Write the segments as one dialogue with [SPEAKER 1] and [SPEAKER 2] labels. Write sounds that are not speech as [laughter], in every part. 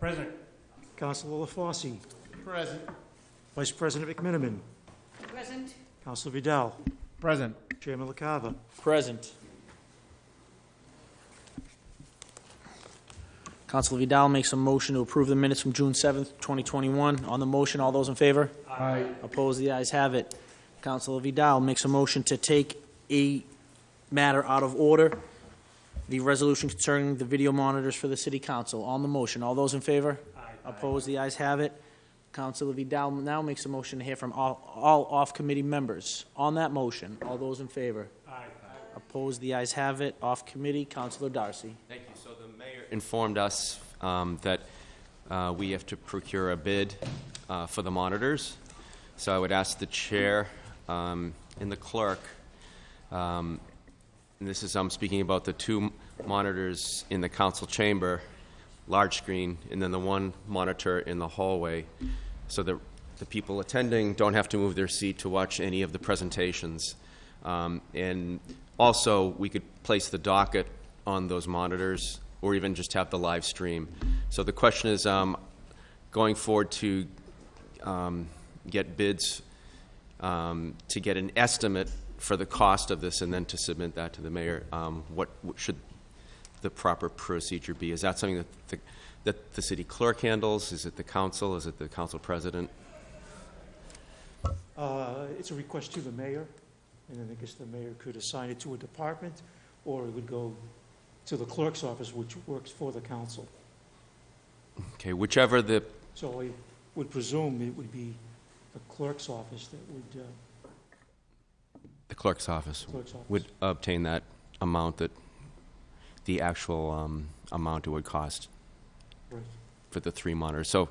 [SPEAKER 1] Present.
[SPEAKER 2] Councilor LaFosse,
[SPEAKER 1] Present.
[SPEAKER 2] Vice President McMenimen,
[SPEAKER 3] Present.
[SPEAKER 2] Councilor Vidal,
[SPEAKER 1] Present.
[SPEAKER 2] Chairman LaCava.
[SPEAKER 4] Present. Council Vidal makes a motion to approve the minutes from June 7th, 2021. On the motion, all those in favor?
[SPEAKER 1] Aye.
[SPEAKER 4] Opposed, the ayes have it. Council Vidal makes a motion to take a matter out of order, the resolution concerning the video monitors for the city council. On the motion, all those in favor? Opposed, the ayes have it. Councilor Vidal now makes a motion to hear from all, all off-committee members. On that motion, all those in favor?
[SPEAKER 1] Aye.
[SPEAKER 4] Opposed, the ayes have it. Off committee, Councilor Darcy.
[SPEAKER 5] Thank you. So the mayor informed us um, that uh, we have to procure a bid uh, for the monitors. So I would ask the chair um, and the clerk, um, and this is, I'm speaking about the two monitors in the council chamber, large screen, and then the one monitor in the hallway, so that the people attending don't have to move their seat to watch any of the presentations. Um, And also, we could place the docket on those monitors, or even just have the live stream. So the question is, um, going forward to um, get bids, um, to get an estimate for the cost of this, and then to submit that to the mayor, um, what what should the proper procedure be? Is that something that the, that the city clerk handles? Is it the council? Is it the council president?
[SPEAKER 2] Uh, It's a request to the mayor, and then I guess the mayor could assign it to a department, or it would go to the clerk's office, which works for the council.
[SPEAKER 5] Okay, whichever the,
[SPEAKER 2] So I would presume it would be the clerk's office that would, uh,
[SPEAKER 5] the clerk's office
[SPEAKER 2] clerk's office.
[SPEAKER 5] would obtain that amount that, the actual um, amount it would cost
[SPEAKER 2] Right.
[SPEAKER 5] for the three monitors. So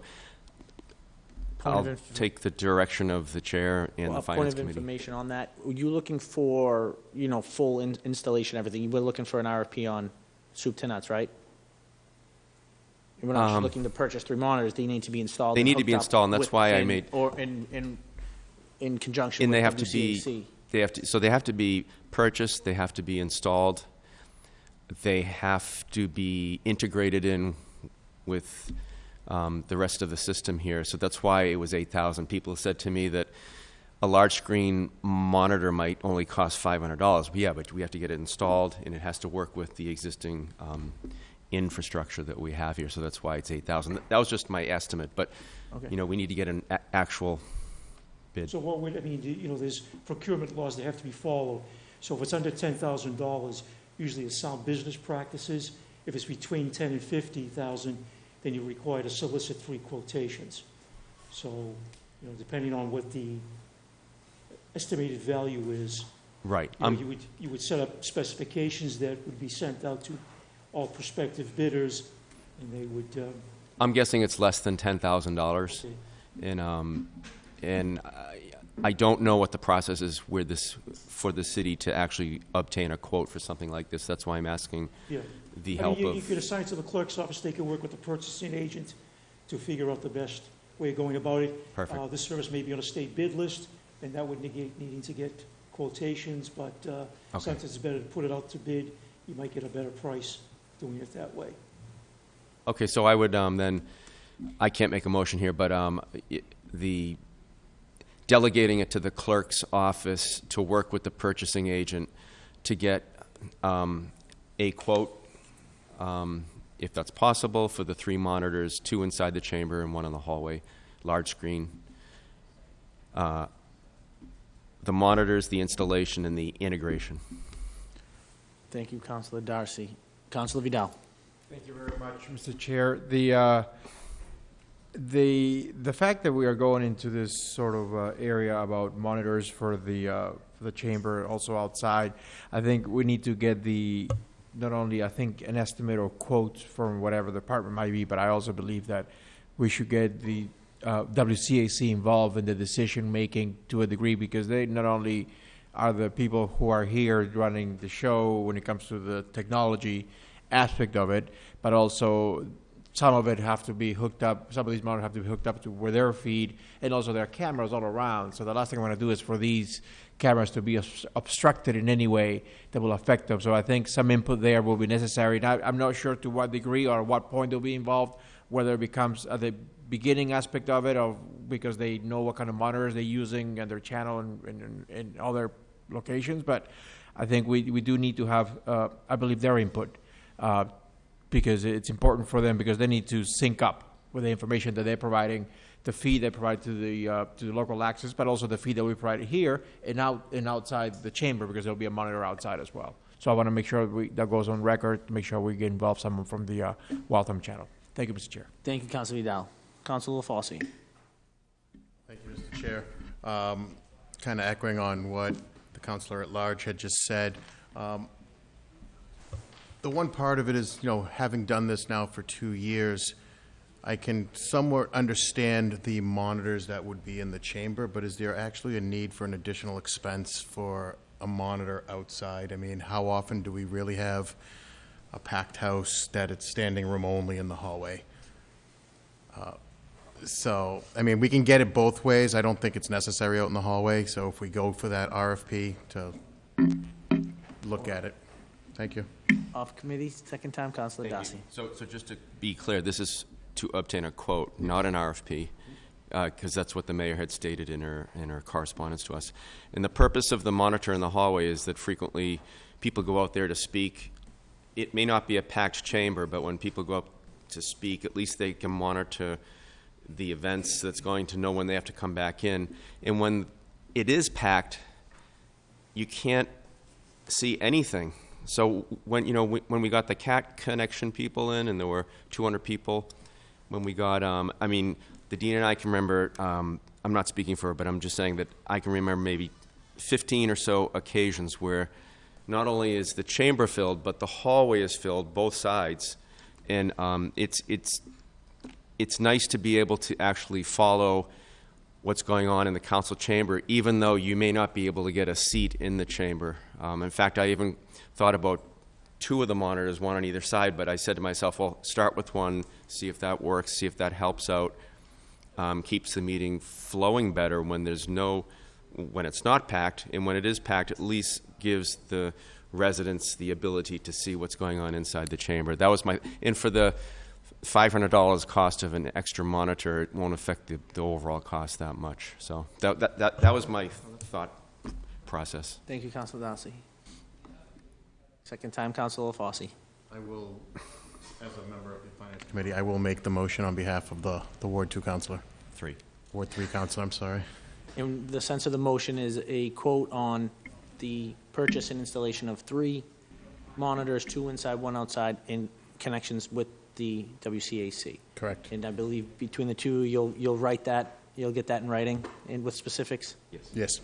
[SPEAKER 4] Point
[SPEAKER 5] I'll
[SPEAKER 4] inf-
[SPEAKER 5] take the direction of the chair and the
[SPEAKER 4] a point
[SPEAKER 5] finance
[SPEAKER 4] of
[SPEAKER 5] committee.
[SPEAKER 4] information on that. Were you looking for, you know, full in- installation, everything? You were looking for an RFP on soup to nuts, right? You were not just
[SPEAKER 5] Um,
[SPEAKER 4] looking to purchase three monitors. They need to be installed.
[SPEAKER 5] They
[SPEAKER 4] and
[SPEAKER 5] need to be
[SPEAKER 4] hooked up
[SPEAKER 5] installed, and that's
[SPEAKER 4] with-
[SPEAKER 5] why I
[SPEAKER 4] in-
[SPEAKER 5] made-
[SPEAKER 4] Or in, in, in conjunction
[SPEAKER 5] And
[SPEAKER 4] with
[SPEAKER 5] they have to be-
[SPEAKER 4] WCAC.
[SPEAKER 5] They have to, so they have to be purchased, they have to be installed, they have to be integrated in with um, the rest of the system here. So that's why it was 8,000. People said to me that a large screen monitor might only cost $500. Yeah, but we have to get it installed, and it has to work with the existing um, infrastructure that we have here. So that's why it's 8,000. That was just my estimate, but,
[SPEAKER 4] Okay.
[SPEAKER 5] you know, we need to get an a- actual bid.
[SPEAKER 2] So what would, I mean, you know, there's procurement laws that have to be followed. So if it's under ten thousand dollars, usually it's sound business practices. If it's between ten and fifty thousand, then you're required to solicit three quotations. So, you know, depending on what the estimated value is,
[SPEAKER 5] Right.
[SPEAKER 2] you know,
[SPEAKER 5] I'm-
[SPEAKER 2] you would, you would set up specifications that would be sent out to all prospective bidders, and they would, um,
[SPEAKER 5] I'm guessing it's less than ten thousand dollars,
[SPEAKER 2] say,
[SPEAKER 5] and um, and I, I don't know what the process is where this for the city to actually obtain a quote for something like this. That's why I'm asking
[SPEAKER 2] yeah.
[SPEAKER 5] the
[SPEAKER 2] I mean,
[SPEAKER 5] help
[SPEAKER 2] you- You
[SPEAKER 5] of.
[SPEAKER 2] could assign to the clerk's office, they could work with the purchasing agent to figure out the best way of going about it.
[SPEAKER 5] Perfect.
[SPEAKER 2] Uh, This service may be on a state bid list, and that would negate needing to get quotations, but uh,
[SPEAKER 5] Okay.
[SPEAKER 2] sometimes it's better to put it out to bid, you might get a better price doing it that way.
[SPEAKER 5] Okay, so I would um, then, I can't make a motion here, but um, i- the delegating it to the clerk's office to work with the purchasing agent to get um, a quote, um, if that's possible, for the three monitors, two inside the chamber and one in the hallway, large screen. Uh, The monitors, the installation, and the integration.
[SPEAKER 4] Thank you, Councilor Darcy. Councilor Vidal.
[SPEAKER 1] Thank you very much, Mr. Chair. The, uh, the, the fact that we are going into this sort of uh, area about monitors for the, uh, for the chamber, also outside, I think we need to get the, not only, I think, an estimate or quote from whatever the department might be, but I also believe that we should get the uh, WCAC involved in the decision-making to a degree, because they not only are the people who are here running the show when it comes to the technology aspect of it, but also some of it have to be hooked up, some of these monitors have to be hooked up to where their feed, and also there are cameras all around. So the last thing I want to do is for these cameras to be obstructed in any way that will affect them. So I think some input there will be necessary. Now, I'm not sure to what degree or what point they'll be involved, whether it becomes at the beginning aspect of it, of, because they know what kind of monitors they're using and their channel and, and, and other locations, but I think we, we do need to have, uh, I believe, their input, uh, because it's important for them, because they need to sync up with the information that they're providing, the feed they provide to the, uh, to the local access, but also the feed that we provide here and out, and outside the chamber, because there'll be a monitor outside as well. So I want to make sure we, that goes on record, to make sure we get involved someone from the, uh, Waltham channel. Thank you, Mr. Chair.
[SPEAKER 4] Thank you, Council Vidal. Council LaFosse.
[SPEAKER 3] Thank you, Mr. Chair. Kind of echoing on what the councilor at large had just said. Um, The one part of it is, you know, having done this now for two years, I can somewhat understand the monitors that would be in the chamber, but is there actually a need for an additional expense for a monitor outside? I mean, how often do we really have a packed house that it's standing room only in the hallway? Uh, so, I mean, we can get it both ways. I don't think it's necessary out in the hallway, so if we go for that RFP to look at it. Thank you.
[SPEAKER 4] Off committee, second time, Councilor
[SPEAKER 5] Thank you. So, so just to be clear, this is to obtain a quote, not an RFP, because uh, that's what the mayor had stated in her, in her correspondence to us. And the purpose of the monitor in the hallway is that frequently people go out there to speak. It may not be a packed chamber, but when people go up to speak, at least they can monitor the events that's going to know when they have to come back in. And when it is packed, you can't see anything. So when you know we- when we got the cat connection people in, and there were 200 people, when we got, um, I mean, the dean and I can remember. Um, I'm not speaking for her, but I'm just saying that I can remember maybe 15 or so occasions where not only is the chamber filled, but the hallway is filled both sides, and um, it's it's it's nice to be able to actually follow what's going on in the council chamber, even though you may not be able to get a seat in the chamber. Um, in fact, I even thought about two of the monitors, one on either side, but I said to myself, well, start with one, see if that works, see if that helps out, um, keeps the meeting flowing better when there's no, when it's not packed, and when it is packed, at least gives the residents the ability to see what's going on inside the chamber. That was my, and for the $500 cost of an extra monitor, it won't affect the, the overall cost that much. So that, that, that, that was my thought process.
[SPEAKER 4] Thank you, Councilor Darcy. Second time, Councilor LaFosse.
[SPEAKER 3] I will, as a member of the Finance Committee, I will make the motion on behalf of the, the Ward Two counselor,
[SPEAKER 5] Three.
[SPEAKER 3] Ward Three counselor, I'm sorry.
[SPEAKER 4] And the sense of the motion is a quote on the purchase and installation of three monitors, two inside, one outside, in connections with the WCAC.
[SPEAKER 3] Correct.
[SPEAKER 4] And I believe between the two, you'll, you'll write that, you'll get that in writing and with specifics?
[SPEAKER 5] Yes.
[SPEAKER 3] Yes.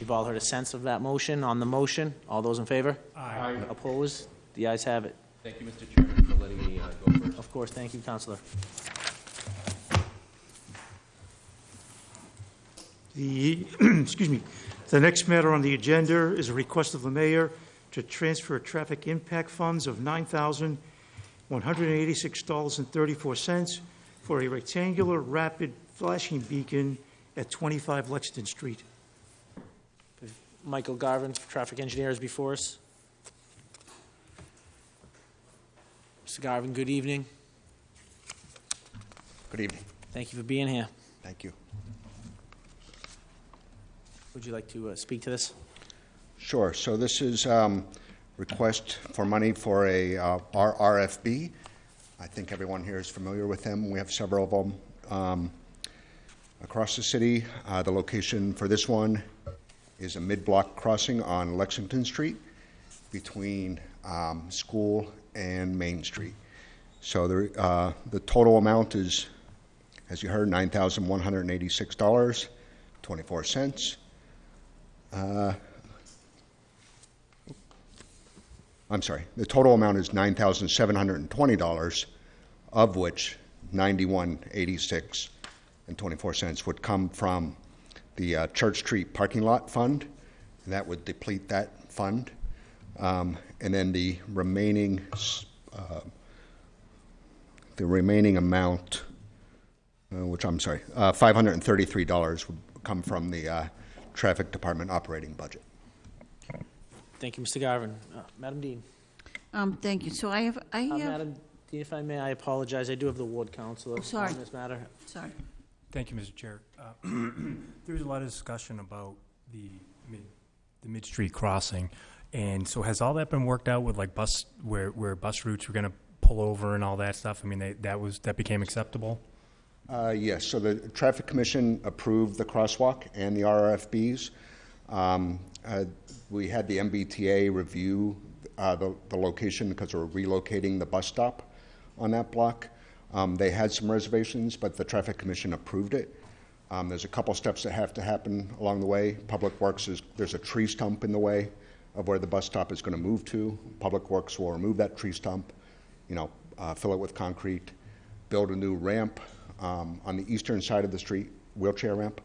[SPEAKER 4] You've all heard a sense of that motion. On the motion, all those in favor? Aye. Opposed? The ayes have it.
[SPEAKER 5] Thank you, Mr. Chairman, for letting me uh, go first.
[SPEAKER 4] Of course, thank you, Councilor.
[SPEAKER 2] The, [clears throat] excuse me, the next matter on the agenda is a request of the mayor to transfer traffic impact funds of $9,186.34 for a rectangular rapid flashing beacon at 25 Lexington Street.
[SPEAKER 4] Michael Garvin, traffic engineer, is before us. Mr. Garvin, good evening.
[SPEAKER 6] Good evening.
[SPEAKER 4] Thank you for being here.
[SPEAKER 6] Thank you.
[SPEAKER 4] Would you like to uh, speak to this?
[SPEAKER 6] Sure. So this is um, request for money for a uh, R- RFB. I think everyone here is familiar with them. We have several of them um, across the city. Uh, The location for this one is a mid-block crossing on Lexington Street between um, School and Main Street. So the uh, the total amount is, as you heard, $9,186.24. I'm sorry, the total amount is nine thousand seven hundred twenty dollars, of which ninety-one eighty-six and twenty-four cents would come from the uh, Church Street parking lot fund, and that would deplete that fund. Um, and then the remaining, uh, the remaining amount, uh, which I'm sorry, uh, five hundred and thirty-three dollars would come from the uh, Traffic Department operating budget.
[SPEAKER 4] Thank you, Mr. Garvin. Uh, Madam Dean?
[SPEAKER 7] Um, thank you. So I have, I
[SPEAKER 4] Uh,
[SPEAKER 7] have,
[SPEAKER 4] Madam Dean, if I may, I apologize. I do have the ward council.
[SPEAKER 7] Oh, sorry.
[SPEAKER 4] on this matter.
[SPEAKER 7] Sorry.
[SPEAKER 8] Thank you, Mr. Chair. Uh, [clears throat] There was a lot of discussion about the mid, the mid-street crossing, and so has all that been worked out with like bus, where, where bus routes were gonna pull over and all that stuff? I mean, they- that was, that became acceptable?
[SPEAKER 6] Uh, Yes, so the Traffic Commission approved the crosswalk and the RFBs. Um, uh, We had the MBTA review uh, the the location because we're relocating the bus stop on that block. Um, They had some reservations, but the Traffic Commission approved it. Um, There's a couple steps that have to happen along the way. Public Works is, there's a tree stump in the way of where the bus stop is going to move to. Public Works will remove that tree stump, you know, uh, fill it with concrete, build a new ramp um, on the eastern side of the street, wheelchair ramp.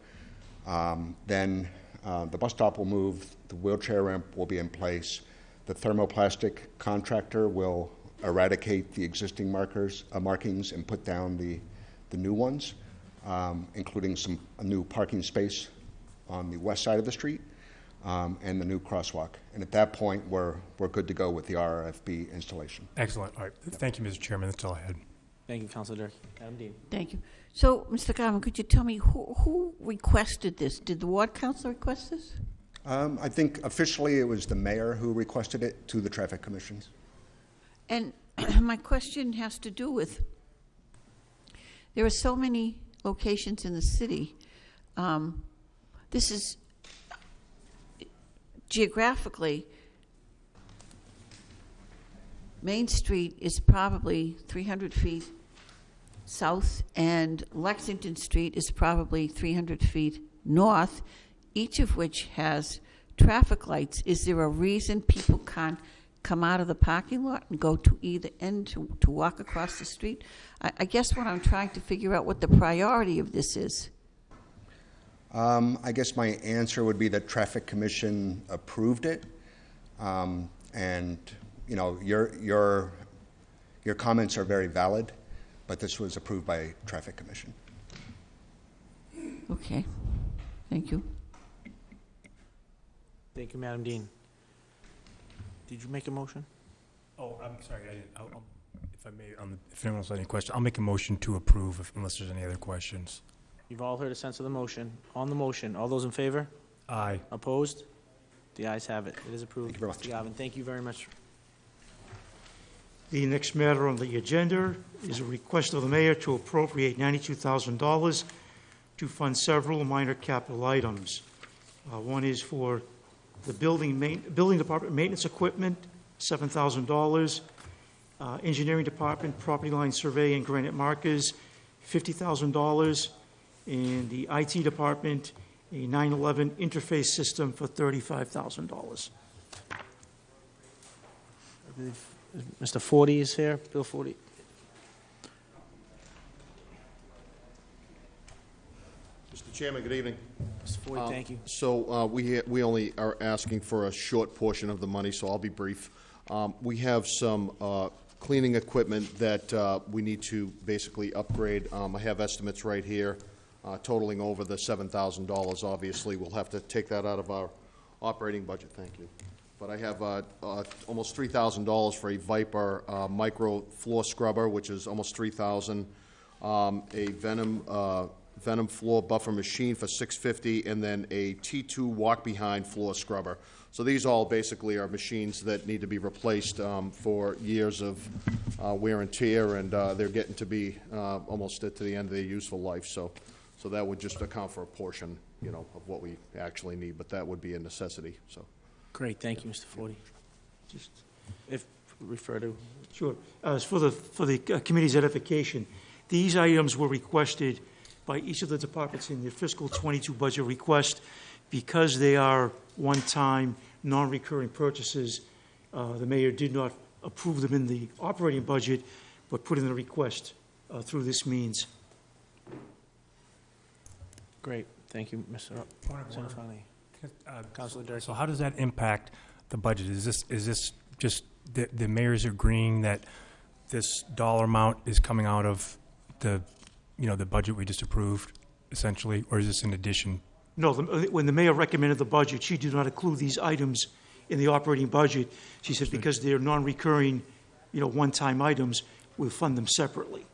[SPEAKER 6] Um, Then uh, the bus stop will move, the wheelchair ramp will be in place. The thermoplastic contractor will eradicate the existing markers, uh, markings and put down the, the new ones, um, including some, a new parking space on the west side of the street um, and the new crosswalk. And at that point, we're, we're good to go with the RFB installation.
[SPEAKER 8] Excellent, all right. Thank you, Mr. Chairman, that's all I had.
[SPEAKER 4] Thank you, Counselor Durkee. Adam Dean.
[SPEAKER 7] Thank you. So, Mr. Garvin, could you tell me who, who requested this? Did the ward council request this?
[SPEAKER 6] Um, I think officially it was the mayor who requested it to the traffic commissions.
[SPEAKER 7] And [clears throat] my question has to do with, there are so many locations in the city. Um, This is geographically, Main Street is probably 300 feet south, and Lexington Street is probably 300 feet north, each of which has traffic lights. Is there a reason people can't come out of the parking lot and go to either end to, to walk across the street? I, I guess what I'm trying to figure out what the priority of this is.
[SPEAKER 6] Um, I guess my answer would be that Traffic Commission approved it. Um, and, you know, your, your, your comments are very valid, but this was approved by Traffic Commission.
[SPEAKER 7] Okay, thank you.
[SPEAKER 4] Thank you, Madam Dean. Did you make a motion?
[SPEAKER 8] Oh, I'm sorry, I didn't, I'll- I'll- if I may, on the- if anyone else has any questions, I'll make a motion to approve if- unless there's any other questions.
[SPEAKER 4] You've all heard a sense of the motion. On the motion, all those in favor?
[SPEAKER 8] Aye.
[SPEAKER 4] Opposed? The ayes have it. It is approved.
[SPEAKER 6] Thank you very much.
[SPEAKER 4] Mr. Garvin, thank you very much.
[SPEAKER 2] The next matter on the agenda is a request of the mayor to appropriate $92,000 to fund several minor capital items. Uh, One is for the building main, building department maintenance equipment, $7,000. Uh, Engineering department, property line survey and granite markers, $50,000. And the IT department, a 9/11 interface system for $35,000.
[SPEAKER 4] Mr. Forty is here, Bill Forty.
[SPEAKER 9] Mr. Chairman, good evening.
[SPEAKER 4] Mr. Forty,
[SPEAKER 9] Uh,
[SPEAKER 4] thank you.
[SPEAKER 9] So uh, we, ha- we only are asking for a short portion of the money, so I'll be brief. Um, We have some uh, cleaning equipment that uh, we need to basically upgrade. Um, I have estimates right here uh, totaling over the $7,000. Obviously, we'll have to take that out of our operating budget, thank you. But I have uh, uh, almost $3,000 for a Viper uh, micro floor scrubber, which is almost 3,000. Um, A Venom uh, Venom floor buffer machine for six fifty, and then a T two walk-behind floor scrubber. So these all basically are machines that need to be replaced um, for years of uh, wear and tear, and uh, they're getting to be uh, almost at to the end of their useful life, so, so that would just account for a portion, you know, of what we actually need, but that would be a necessity, so.
[SPEAKER 4] Great, thank you, Mr. Forty.
[SPEAKER 2] Just
[SPEAKER 4] If, refer to,
[SPEAKER 2] Sure. Uh, For the, for the uh, committee's edification, these items were requested by each of the departments in their fiscal '22 budget request. Because they are one-time, non-recurring purchases, uh, the mayor did not approve them in the operating budget, but put in the request uh, through this means.
[SPEAKER 4] great, thank you, Mr.
[SPEAKER 8] Point of order.
[SPEAKER 4] Sanfani.
[SPEAKER 8] Uh,
[SPEAKER 4] Counselor Durkee.
[SPEAKER 8] So how does that impact the budget? Is this, is this just the, the mayor's agreeing that this dollar amount is coming out of the, you know, the budget we just approved, essentially, or is this in addition?
[SPEAKER 2] No, the- uh, when the mayor recommended the budget, she did not include these items in the operating budget. She said because they're non-recurring, you know, one-time items, we'll fund them separately.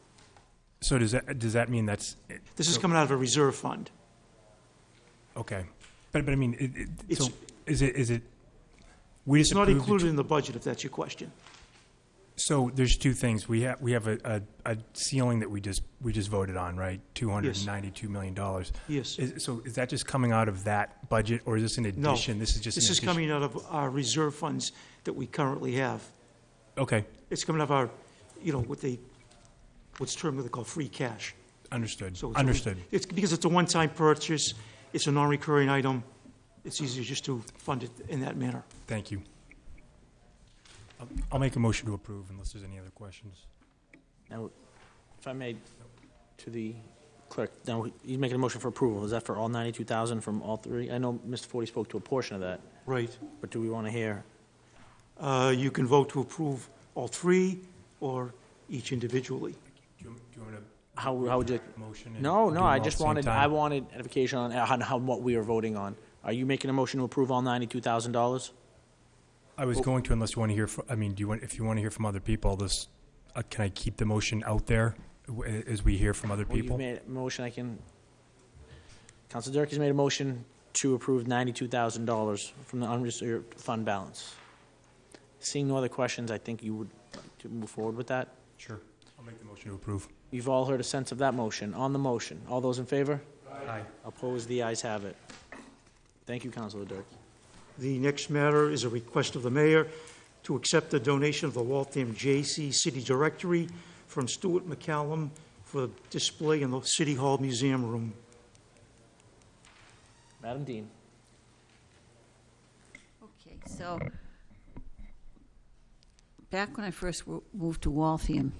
[SPEAKER 8] So does that, does that mean that's,
[SPEAKER 2] This is coming out of a reserve fund.
[SPEAKER 8] okay. But, but I mean, it, it, so
[SPEAKER 2] It's-
[SPEAKER 8] is it, is it, we just
[SPEAKER 2] It's not included in the budget, if that's your question.
[SPEAKER 8] So there's two things. We have, we have a, a, a ceiling that we just, we just voted on, right? Two hundred and ninety-two million dollars.
[SPEAKER 2] Yes.
[SPEAKER 8] Is, so is that just coming out of that budget, or is this in
[SPEAKER 2] No.
[SPEAKER 8] addition? This is just.
[SPEAKER 2] This
[SPEAKER 8] in
[SPEAKER 2] is
[SPEAKER 8] addition-
[SPEAKER 2] coming out of our reserve funds that we currently have.
[SPEAKER 8] Okay,
[SPEAKER 2] It's coming out of our, you know, what they, what's termed, what they call free cash.
[SPEAKER 8] understood,
[SPEAKER 2] So it's-
[SPEAKER 8] understood.
[SPEAKER 2] It's because it's a one-time purchase, it's a non-recurring item, it's easier just to fund it in that manner.
[SPEAKER 8] Thank you. I'll- I'll make a motion to approve unless there's any other questions.
[SPEAKER 4] Now, if I may, to the clerk, now, he's making a motion for approval. Is that for all 92,000 from all three? I know Mr. Forty spoke to a portion of that,
[SPEAKER 2] Right.
[SPEAKER 4] but do we want to hear?
[SPEAKER 2] Uh, You can vote to approve all three or each individually.
[SPEAKER 8] Do you, do you want to
[SPEAKER 4] How, how would you?
[SPEAKER 8] motion? and
[SPEAKER 4] No,
[SPEAKER 8] do
[SPEAKER 4] no,
[SPEAKER 8] them
[SPEAKER 4] I
[SPEAKER 8] all at
[SPEAKER 4] just
[SPEAKER 8] the same
[SPEAKER 4] wanted,
[SPEAKER 8] time?
[SPEAKER 4] I wanted edification on, on how, what we are voting on. Are you making a motion to approve all $92,000?
[SPEAKER 8] I was going to unless you want to hear, fr- I mean, do you want, if you want to hear from other people, this, uh, can I keep the motion out there w- as we hear from other
[SPEAKER 4] Well, you've
[SPEAKER 8] people?
[SPEAKER 4] made a motion, I can, Council Dirk has made a motion to approve $92,000 from the unreserved fund balance. Seeing no other questions, I think you would like to move forward with that.
[SPEAKER 8] Sure. I'll make the motion to approve.
[SPEAKER 4] You've all heard a sense of that motion. On the motion, all those in favor?
[SPEAKER 8] Aye.
[SPEAKER 4] Opposed, the ayes have it. Thank you, Councilor Dirk.
[SPEAKER 2] The next matter is a request of the mayor to accept the donation of the Waltham J.C. City Directory from Stuart McCallum for display in the City Hall Museum Room.
[SPEAKER 4] Madam Dean.
[SPEAKER 7] Okay, so, back when I first wo- moved to Waltham,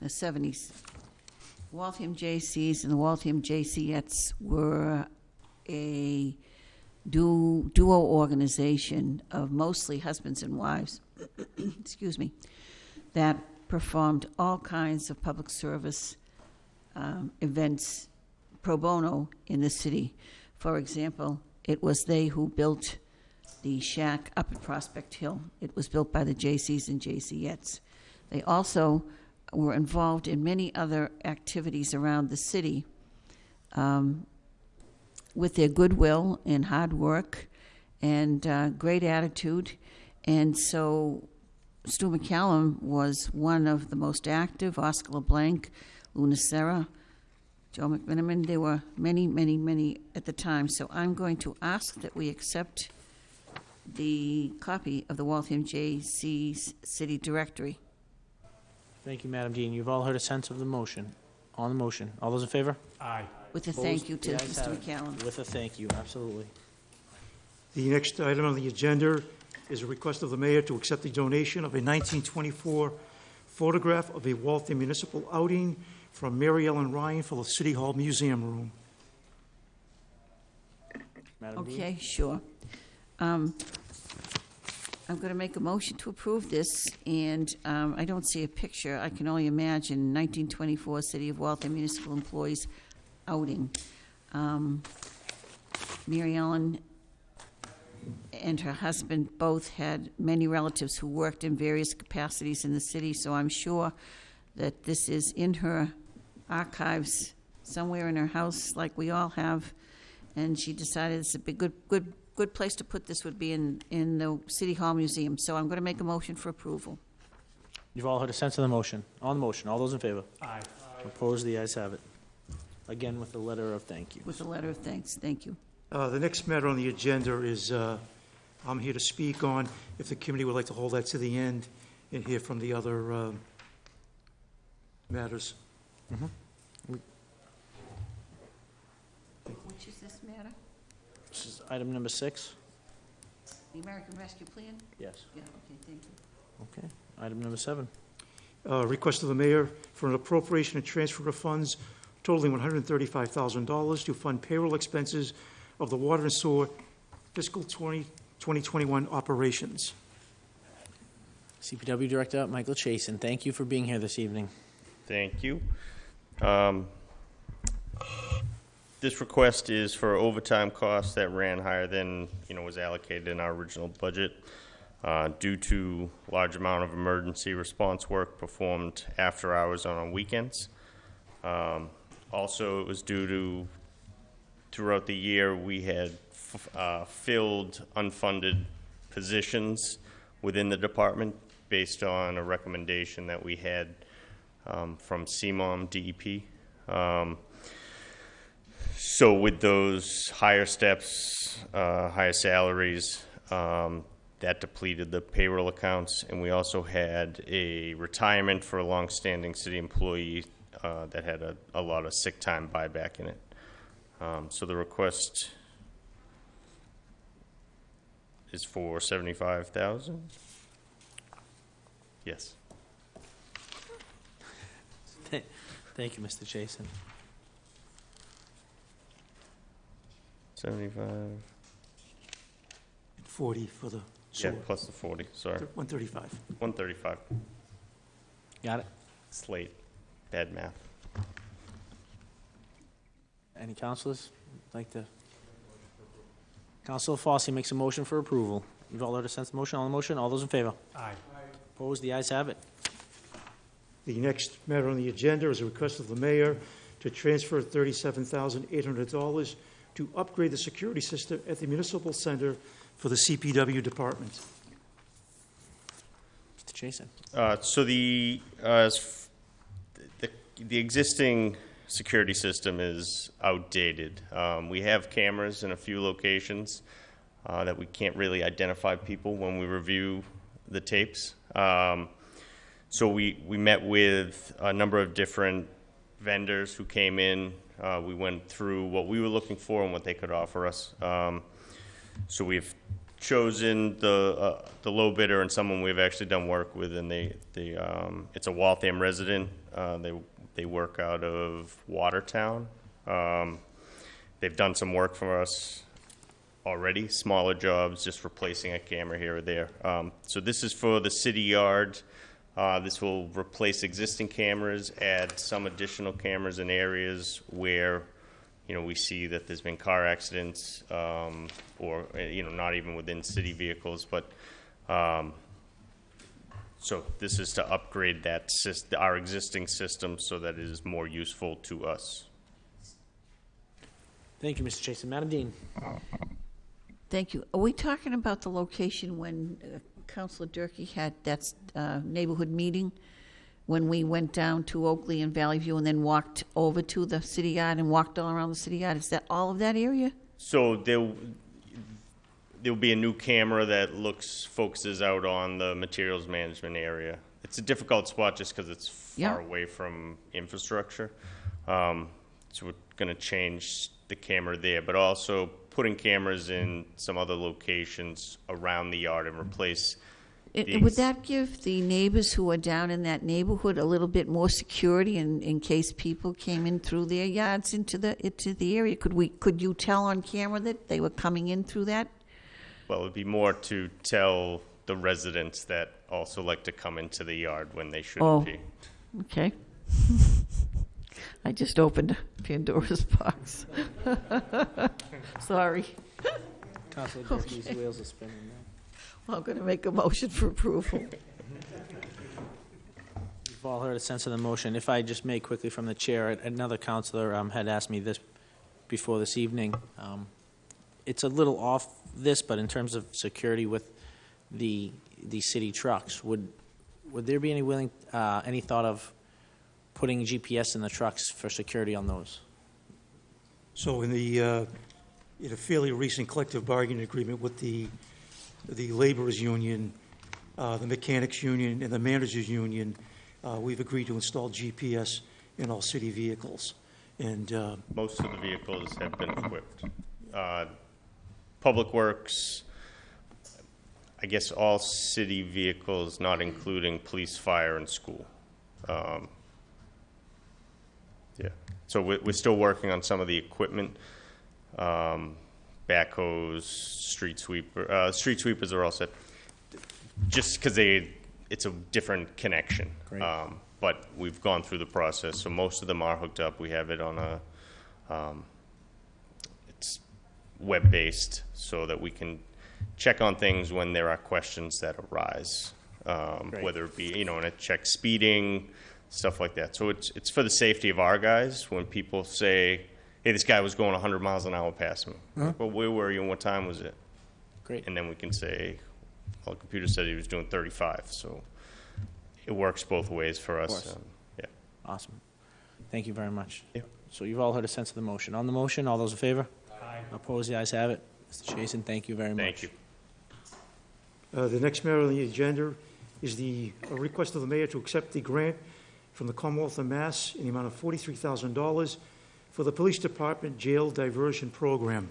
[SPEAKER 7] the seventies, Waltham J.C.'s and the Waltham J.C.ettes were a du- duo organization of mostly husbands and wives, [clears throat] excuse me, that performed all kinds of public service um, events pro bono in the city. For example, it was they who built the shack up at Prospect Hill. It was built by the J.C.'s and J.C.ettes. They also were involved in many other activities around the city. Um, with their goodwill and hard work and uh, great attitude. And so Stu McCallum was one of the most active, Oscar LeBlanc, Luna Serra, Joe McMenimen. There were many, many, many at the time. So I'm going to ask that we accept the copy of the Waltham J.C. City Directory.
[SPEAKER 4] Thank you, Madam Dean. You've all heard a sense of the motion. On the motion, all those in favor?
[SPEAKER 8] Aye.
[SPEAKER 7] With a
[SPEAKER 4] Opposed?
[SPEAKER 7] thank you to
[SPEAKER 4] The ayes
[SPEAKER 7] Mr.
[SPEAKER 4] have it.
[SPEAKER 7] McCallum.
[SPEAKER 4] With a thank you, absolutely.
[SPEAKER 2] The next item on the agenda is a request of the mayor to accept the donation of a 1924 photograph of a Waltham municipal outing from Mary Ellen Ryan for the City Hall Museum Room.
[SPEAKER 4] Madam Dean?
[SPEAKER 7] Okay, sure. Um, I'm going to make a motion to approve this, and um, I don't see a picture. I can only imagine 1924 City of Waltham Municipal Employees outing. Um, Mary Ellen and her husband both had many relatives who worked in various capacities in the city, so I'm sure that this is in her archives somewhere in her house, like we all have. And she decided it's a big, good, good, good place to put this would be in, in the City Hall Museum. So I'm going to make a motion for approval.
[SPEAKER 4] You've all heard a sense of the motion. On the motion, all those in favor?
[SPEAKER 8] Aye.
[SPEAKER 4] Opposed, the ayes have it. Again, with a letter of thank you.
[SPEAKER 7] With a letter of thanks. Thank you.
[SPEAKER 2] Uh, The next matter on the agenda is, uh, I'm here to speak on, if the committee would like to hold that to the end and hear from the other um, matters.
[SPEAKER 7] Which is this matter?
[SPEAKER 4] This is item number six?
[SPEAKER 7] The American Rescue Plan?
[SPEAKER 4] Yes.
[SPEAKER 7] Yeah, okay, thank you.
[SPEAKER 4] Okay. Item number seven.
[SPEAKER 2] Uh, Request of the mayor for an appropriation and transfer of funds totaling $135,000 to fund payroll expenses of the water and sewer fiscal 20 2021 operations.
[SPEAKER 4] CPW Director Michael Chason, thank you for being here this evening.
[SPEAKER 10] Thank you. Um, This request is for overtime costs that ran higher than, you know, was allocated in our original budget. uh, due to large amount of emergency response work performed after hours on weekends. Um, Also, it was due to, throughout the year, we had f- uh, filled unfunded positions within the department based on a recommendation that we had um, from CMOM DEP. Um, so with those higher steps, uh, higher salaries, um, that depleted the payroll accounts, and we also had a retirement for a longstanding city employee uh, that had a, a lot of sick time buyback in it. Um, so the request is for seventy-five thousand. Yes.
[SPEAKER 4] Thank you, Mr. Jason.
[SPEAKER 10] Seventy-five.
[SPEAKER 2] 40 for the
[SPEAKER 10] Yeah,
[SPEAKER 2] sewer.
[SPEAKER 10] plus the forty. Sorry,
[SPEAKER 2] 135.
[SPEAKER 10] one thirty-five.
[SPEAKER 4] Got it?
[SPEAKER 10] Slate. Bad math.
[SPEAKER 4] Any councilors like to? Councilor Fossey makes a motion for approval. You've all heard a sense of motion, on the motion, all those in favor?
[SPEAKER 8] Aye.
[SPEAKER 4] Opposed, the ayes have it.
[SPEAKER 2] The next matter on the agenda is a request of the mayor to transfer $37,800 to upgrade the security system at the municipal center for the CPW department.
[SPEAKER 4] Mr. Jason.
[SPEAKER 10] Uh, so the, uh, as f- the, the existing security system is outdated. Um, we have cameras in a few locations, uh, that we can't really identify people when we review the tapes. Um, so we, we met with a number of different vendors who came in. Uh, we went through what we were looking for and what they could offer us. Um, so we've chosen the, uh, the low bidder and someone we've actually done work with, and they, they, um, it's a Waltham resident. Uh, they, they work out of Watertown. Um, they've done some work for us already, smaller jobs, just replacing a camera here or there. Um, so this is for the city yard. Uh, this will replace existing cameras, add some additional cameras in areas where, you know, we see that there's been car accidents, um, or, you know, not even within city vehicles, but, um, so this is to upgrade that sys, our existing system so that it is more useful to us.
[SPEAKER 4] Thank you, Mr. Jason. Madam Dean.
[SPEAKER 7] Thank you. Are we talking about the location when uh, Councilor Durkee had that uh, neighborhood meeting? When we went down to Oakley and Valley View and then walked over to the city yard and walked all around the city yard? Is that all of that area?
[SPEAKER 10] So there, there'll be a new camera that looks, focuses out on the materials management area. It's a difficult spot just because it's
[SPEAKER 7] Yeah.
[SPEAKER 10] far away from infrastructure. Um, so we're gonna change the camera there, but also putting cameras in some other locations around the yard and replace.
[SPEAKER 7] I-
[SPEAKER 10] the
[SPEAKER 7] Would that give the neighbors who are down in that neighborhood a little bit more security in, in case people came in through their yards into the, into the area? Could we, could you tell on camera that they were coming in through that?
[SPEAKER 10] Well, it'd be more to tell the residents that also like to come into the yard when they
[SPEAKER 7] Oh.
[SPEAKER 10] shouldn't be.
[SPEAKER 7] Okay. [laughs] I just opened Pandora's box. [laughs] Sorry.
[SPEAKER 4] Councilor [laughs] Durkee's wheels are spinning now.
[SPEAKER 7] I'm going to make a motion for approval.
[SPEAKER 4] You've all heard a sense of the motion. If I just may quickly from the chair, another counselor um, had asked me this before this evening. Um, It's a little off this, but in terms of security with the, the city trucks, would, would there be any willing, uh, any thought of putting GPS in the trucks for security on those?
[SPEAKER 2] So in the, uh, in a fairly recent collective bargaining agreement with the, the laborers union, uh, the mechanics union, and the managers union, uh, we've agreed to install GPS in all city vehicles. And uh,
[SPEAKER 10] Most of the vehicles have been equipped. Uh, Public Works, I guess all city vehicles, not including police, fire, and school. Um, Yeah, so we're, we're still working on some of the equipment. Um, Backhoes, street sweeper, uh, street sweepers are all set. Just because they, it's a different connection.
[SPEAKER 4] Great.
[SPEAKER 10] Um, But we've gone through the process, so most of them are hooked up. We have it on a, um, web-based, so that we can check on things when there are questions that arise, um,
[SPEAKER 4] Great.
[SPEAKER 10] whether it be, you know, and it checks speeding, stuff like that. So it's, it's for the safety of our guys when people say, hey, this guy was going 100 miles an hour past me. Like, well, where were you and what time was it?
[SPEAKER 4] Great.
[SPEAKER 10] And then we can say, well, the computer said he was doing 35. So it works both ways for us. Um, yeah.
[SPEAKER 4] Awesome. Thank you very much.
[SPEAKER 10] Yeah.
[SPEAKER 4] So you've all heard a sense of the motion. On the motion, all those in favor? Aye. Opposed, the ayes have it. Mr. Chason, thank you very much.
[SPEAKER 10] Thank you.
[SPEAKER 2] Uh, The next matter on the agenda is the a request of the mayor to accept the grant from the Commonwealth of Mass in the amount of $43,000 for the Police Department Jail Diversion Program.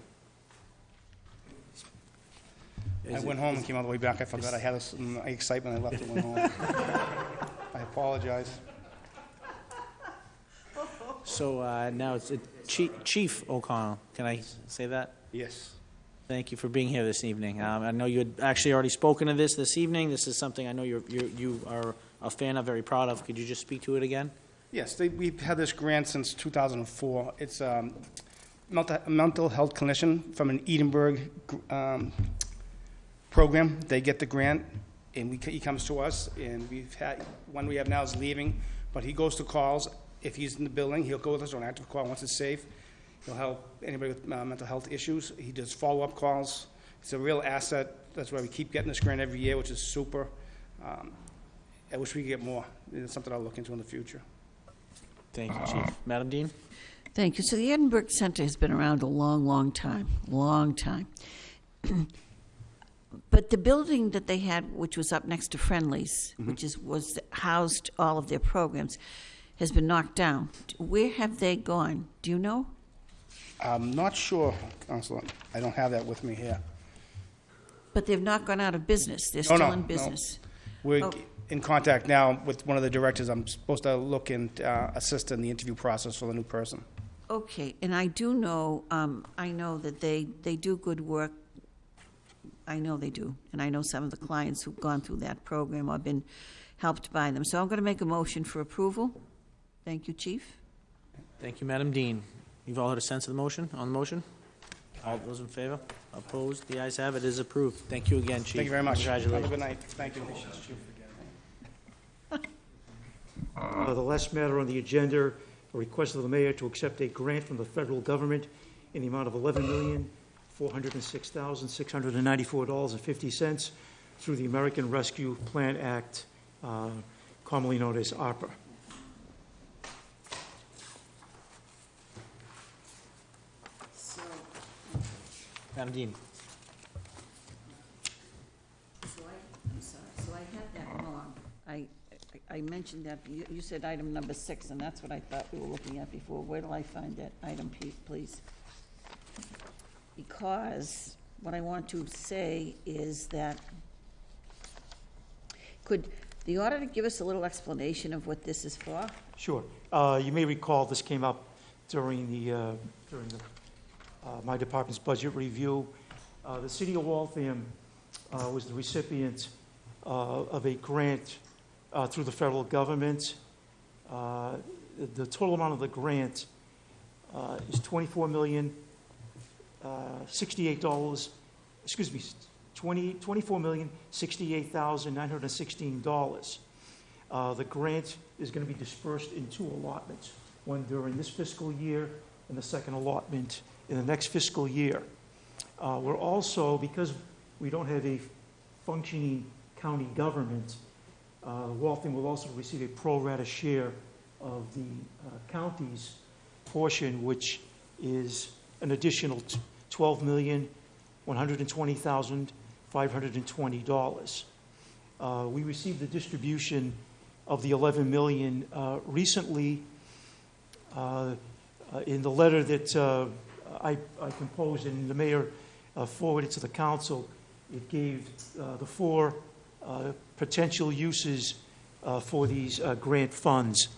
[SPEAKER 11] I went home and came all the way back. I forgot I had this in my excitement. I left it went home. [laughs] I apologize.
[SPEAKER 4] So uh, now it's uh, Chief Chief O'Connell. Can I say that?
[SPEAKER 11] Yes.
[SPEAKER 4] Thank you for being here this evening. Um, I know you had actually already spoken of this this evening. This is something I know you're, you you are a fan of, very proud of. Could you just speak to it again?
[SPEAKER 11] Yes, they, we've had this grant since 2004. It's um, mental, a mental health clinician from an Edinburgh um, program. They get the grant, and we, he comes to us, and we've had, one we have now is leaving, but he goes to calls. If he's in the building, he'll go with us on an active call once it's safe. He'll help anybody with uh, mental health issues. He does follow-up calls. It's a real asset. That's why we keep getting this grant every year, which is super. Um, I wish we could get more. It's something I'll look into in the future.
[SPEAKER 4] Thank you, Chief. Madam Dean?
[SPEAKER 7] Thank you. So the Edinburgh Center has been around a long, long time, long time. [clears throat] but the building that they had, which was up next to Friendly's, which is was housed all of their programs, has been knocked down. Where have they gone? Do you know?
[SPEAKER 11] I'm not sure, Counselor. I don't have that with me here.
[SPEAKER 7] But they've not gone out of business. They're
[SPEAKER 11] Oh,
[SPEAKER 7] still
[SPEAKER 11] no,
[SPEAKER 7] in
[SPEAKER 11] no.
[SPEAKER 7] business.
[SPEAKER 11] We're
[SPEAKER 7] Oh.
[SPEAKER 11] in contact now with one of the directors. I'm supposed to look and uh, assist in the interview process for the new person.
[SPEAKER 7] Okay, and I do know, um, I know that they, they do good work. I know they do, and I know some of the clients who've gone through that program or been helped by them. So I'm going to make a motion for approval. Thank you, Chief.
[SPEAKER 4] Thank you, Madam Dean. You've all heard a sense of the motion, on the motion? All those in favor? Opposed? The ayes have it, it is approved. Thank you again, Chief.
[SPEAKER 11] Thank you very much. Have a
[SPEAKER 4] Congratulations.
[SPEAKER 11] good night. Thank you.
[SPEAKER 2] Uh, The last matter on the agenda, a request of the mayor to accept a grant from the federal government in the amount of $11,406,694.50 through the American Rescue Plan Act, uh, commonly known as ARPA.
[SPEAKER 4] Madam Dean?
[SPEAKER 7] So I, I'm sorry, so I had that wrong. I, I- I mentioned that, you, you said item number six, and that's what I thought we were looking at before. Where do I find that item, pe- please? Because what I want to say is that, could the auditor give us a little explanation of what this is for?
[SPEAKER 2] Sure. Uh, You may recall this came up during the, uh, during the, my department's budget review. Uh, The city of Waltham uh, was the recipient uh, of a grant uh, through the federal government. Uh, The total amount of the grant uh, is twenty-four million, uh, sixty-eight dollars, excuse me, twenty, twenty-four million, sixty-eight thousand, nine hundred and sixteen dollars. Uh, The grant is going to be dispersed in two allotments, one during this fiscal year and the second allotment in the next fiscal year. Uh, We're also, because we don't have a functioning county government, uh, Waltham will also receive a pro rata share of the uh, county's portion, which is an additional t- $12,120,520. Uh, We received the distribution of the 11 million uh, recently. Uh, uh, In the letter that uh, I I composed and the mayor uh, forwarded to the council, it gave uh, the four uh, potential uses for these grant funds.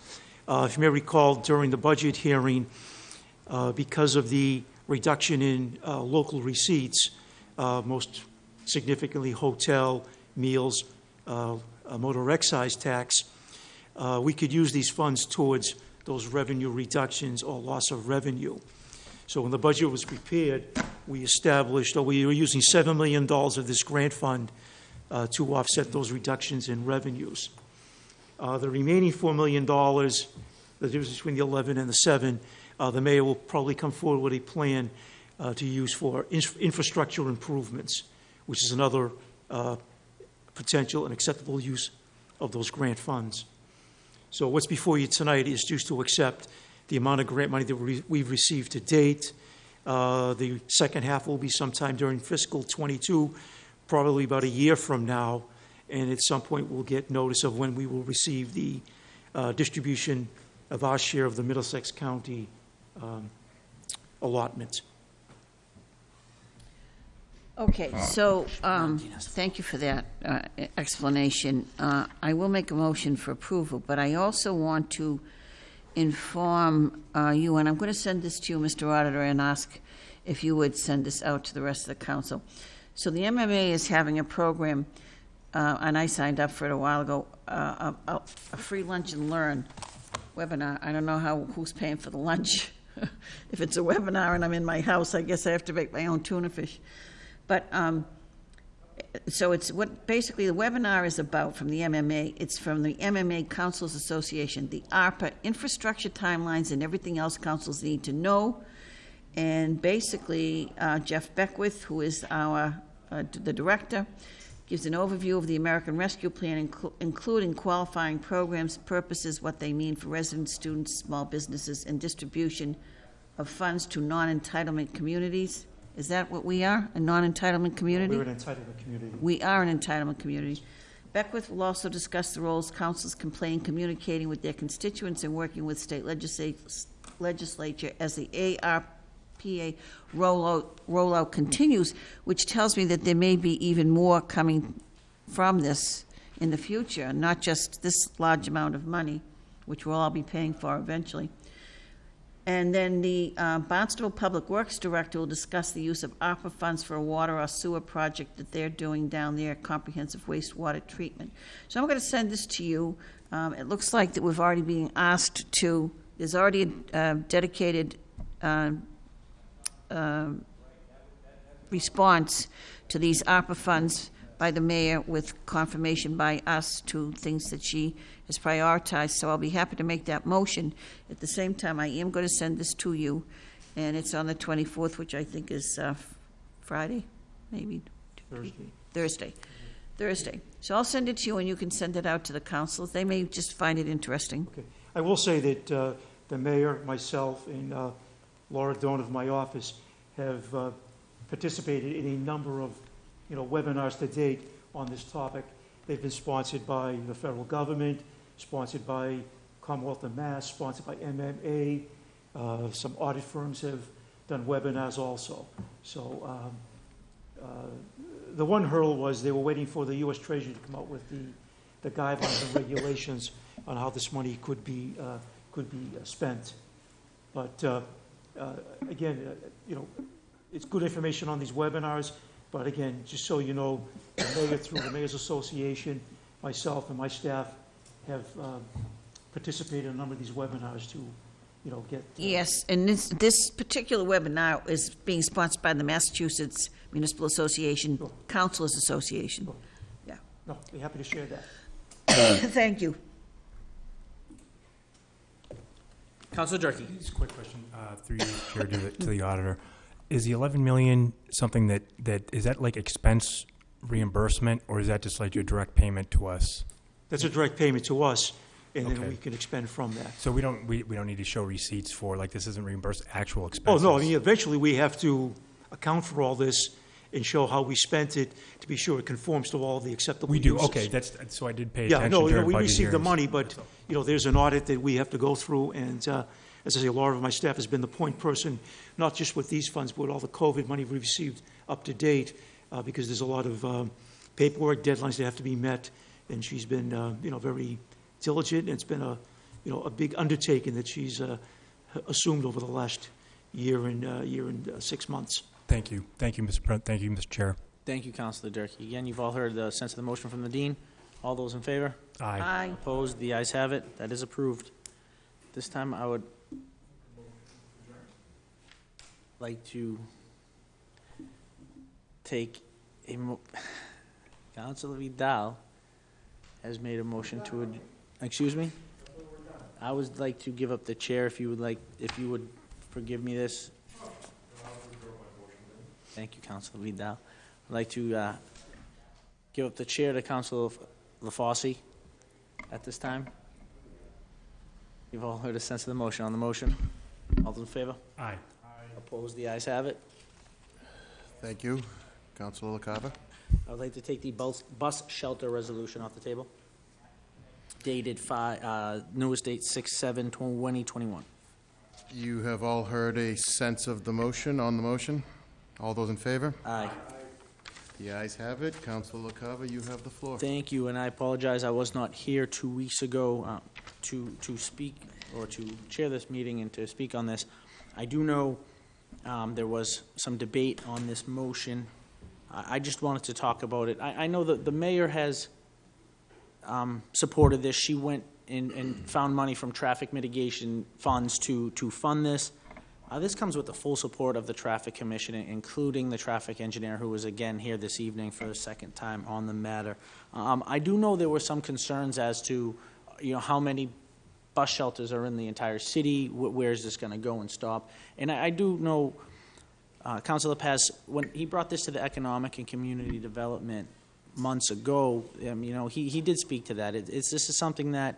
[SPEAKER 2] If you may recall, during the budget hearing, because of the reduction in local receipts, most significantly hotel, meals, motor excise tax, we could use these funds towards those revenue reductions or loss of revenue. So when the budget was prepared, we established, or we were using $7 million of this grant fund uh, to offset those reductions in revenues. Uh, The remaining $4 million, the difference between the 11 and the 7, uh, the mayor will probably come forward with a plan uh, to use for ins- infrastructure improvements, which is another uh, potential and acceptable use of those grant funds. So what's before you tonight is just to accept the amount of grant money that we- we've received to date. Uh, The second half will be sometime during fiscal '22, probably about a year from now, and at some point, we'll get notice of when we will receive the uh, distribution of our share of the Middlesex County um, allotment.
[SPEAKER 7] Okay, so, um, thank you for that uh, explanation. Uh, I will make a motion for approval, but I also want to inform uh, you, and I'm going to send this to you, Mr. Auditor, and ask if you would send this out to the rest of the council. So the MMA is having a program, uh, and I signed up for it a while ago, uh, a a- a free lunch and learn webinar. I don't know how, who's paying for the lunch. [laughs] If it's a webinar and I'm in my house, I guess I have to make my own tuna fish. But, um, so it's what, basically, the webinar is about from the MMA, it's from the MMA Councils Association, the ARPA infrastructure timelines and everything else councils need to know. And basically, uh, Geoff Beckwith, who is our, uh, the director, gives an overview of the American Rescue Plan, inclu- including qualifying programs, purposes, what they mean for residents, students, small businesses, and distribution of funds to non-entitlement communities. Is that what we are, a non-entitlement community?
[SPEAKER 2] We're an entitlement community.
[SPEAKER 7] We are an entitlement community. Beckwith will also discuss the roles councils can play in communicating with their constituents and working with state legislat- legislature as the ARPA rollout, rollout continues, which tells me that there may be even more coming from this in the future, not just this large amount of money, which we'll all be paying for eventually. And then the uh, Barnstable Public Works Director will discuss the use of ARPA funds for a water or sewer project that they're doing down there, comprehensive wastewater treatment. So I'm going to send this to you. Um, It looks like that we've already been asked to, there's already a uh, dedicated um, response to these ARPA funds by the mayor with confirmation by us to things that she has prioritized, so I'll be happy to make that motion. At the same time, I am going to send this to you, and it's on the 24th, which I think is uh, Friday, maybe
[SPEAKER 2] Thursday.
[SPEAKER 7] Thursday. Thursday. So I'll send it to you, and you can send it out to the councils. They may just find it interesting.
[SPEAKER 2] Okay. I will say that uh, the mayor, myself, and uh, Laura Doan of my office have uh, participated in a number of, you know, webinars to date on this topic. They've been sponsored by the federal government, sponsored by Commonwealth of Mass, sponsored by MMA. Uh, Some audit firms have done webinars also. So um, uh, the one hurdle was they were waiting for the U.S. Treasury to come out with the the guidelines and regulations on how this money could be, uh, could be uh, spent. But uh, uh, again, you know, it's good information on these webinars, but again, just so you know, the mayor, through the Mayor's Association, myself and my staff have um, participated in a number of these webinars to, you know, get. uh,
[SPEAKER 7] Yes, and this, this particular webinar is being sponsored by the Massachusetts Municipal Association,
[SPEAKER 2] Sure.
[SPEAKER 7] Councilors Association.
[SPEAKER 2] Sure.
[SPEAKER 7] Yeah.
[SPEAKER 2] No, be happy to share that. [coughs]
[SPEAKER 7] Thank you.
[SPEAKER 4] Councilor Durkee.
[SPEAKER 8] Just a quick question, uh, through you, Chair, to the, to the auditor. Is the 11 million something that, that, is that like expense reimbursement, or is that just like your direct payment to us?
[SPEAKER 2] That's a direct payment to us, and then we can expend from that.
[SPEAKER 8] So we don't, we, we don't need to show receipts for, like, this isn't reimbursed actual expenses.
[SPEAKER 2] Oh,
[SPEAKER 8] expenses?
[SPEAKER 2] no, I mean, eventually, we have to account for all this and show how we spent it to be sure it conforms to all the acceptable
[SPEAKER 8] We do,
[SPEAKER 2] uses.
[SPEAKER 8] okay, that's, so I did pay
[SPEAKER 2] Yeah,
[SPEAKER 8] attention
[SPEAKER 2] no,
[SPEAKER 8] during
[SPEAKER 2] we
[SPEAKER 8] budget
[SPEAKER 2] received the
[SPEAKER 8] hearings.
[SPEAKER 2] money, but, you know, there's an audit that we have to go through, and uh, as I say, Laura of my staff has been the point person, not just with these funds, but with all the COVID money we have received up to date, uh, because there's a lot of um, paperwork, deadlines that have to be met, and she's been, uh, you know, very diligent, and it's been a, you know, a big undertaking that she's uh, assumed over the last year and, uh, year and uh, six months.
[SPEAKER 8] Thank you, thank you, Mr. President, thank you, Mr. Chair.
[SPEAKER 4] Thank you, Counselor Durkee. Again, you've all heard the sense of the motion from the dean. All those in favor?
[SPEAKER 8] Aye.
[SPEAKER 7] Aye.
[SPEAKER 4] Opposed? The ayes have it. That is approved. This time, I would, like to take a mo- Counselor Vidal has made a motion to, ad- excuse me? I would like to give up the chair if you would like, if you would forgive me this. Thank you, Counselor Vidal. I'd like to uh, give up the chair to Counselor LaFosse at this time. You've all heard a sense of the motion. On the motion, all those in favor?
[SPEAKER 8] Aye.
[SPEAKER 4] Opposed? The ayes have it.
[SPEAKER 3] Thank you. Councilor LaCava?
[SPEAKER 4] I would like to take the bus, bus shelter resolution off the table. Dated five, uh, newest date six, seven, twenty, twenty-one.
[SPEAKER 3] You have all heard a sense of the motion, on the motion? All those in favor?
[SPEAKER 4] Aye.
[SPEAKER 3] The ayes have it. Councilor LaCava, you have the floor.
[SPEAKER 4] Thank you, and I apologize, I was not here two weeks ago uh, to, to speak, or to chair this meeting and to speak on this. I do know um, there was some debate on this motion. I, I just wanted to talk about it. I, I know that the mayor has um, supported this. She went and, and found money from traffic mitigation funds to, to fund this. Uh, This comes with the full support of the Traffic Commission, including the traffic engineer, who was again here this evening for the second time on the matter. Um, I do know there were some concerns as to, you know, how many bus shelters are in the entire city, wh- where is this going to go and stop? And I I do know, uh, Councilor Paz, when he brought this to the Economic and Community Development months ago, um, you know, he, he did speak to that. It- It's, this is something that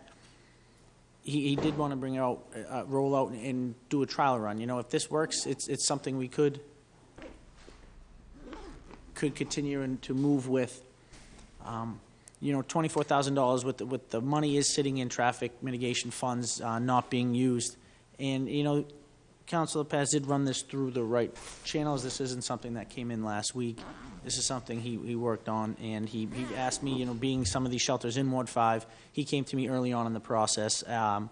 [SPEAKER 4] he, he did want to bring out, uh, roll out and do a trial run. You know, if this works, it's, it's something we could, could continue and to move with. Um, You know, twenty-four thousand dollars with, the- with the money is sitting in traffic mitigation funds, uh, not being used. And, you know, Councilor Paz did run this through the right channels. This isn't something that came in last week. This is something he, he worked on, and he, he asked me, you know, being some of these shelters in Ward Five, he came to me early on in the process, um,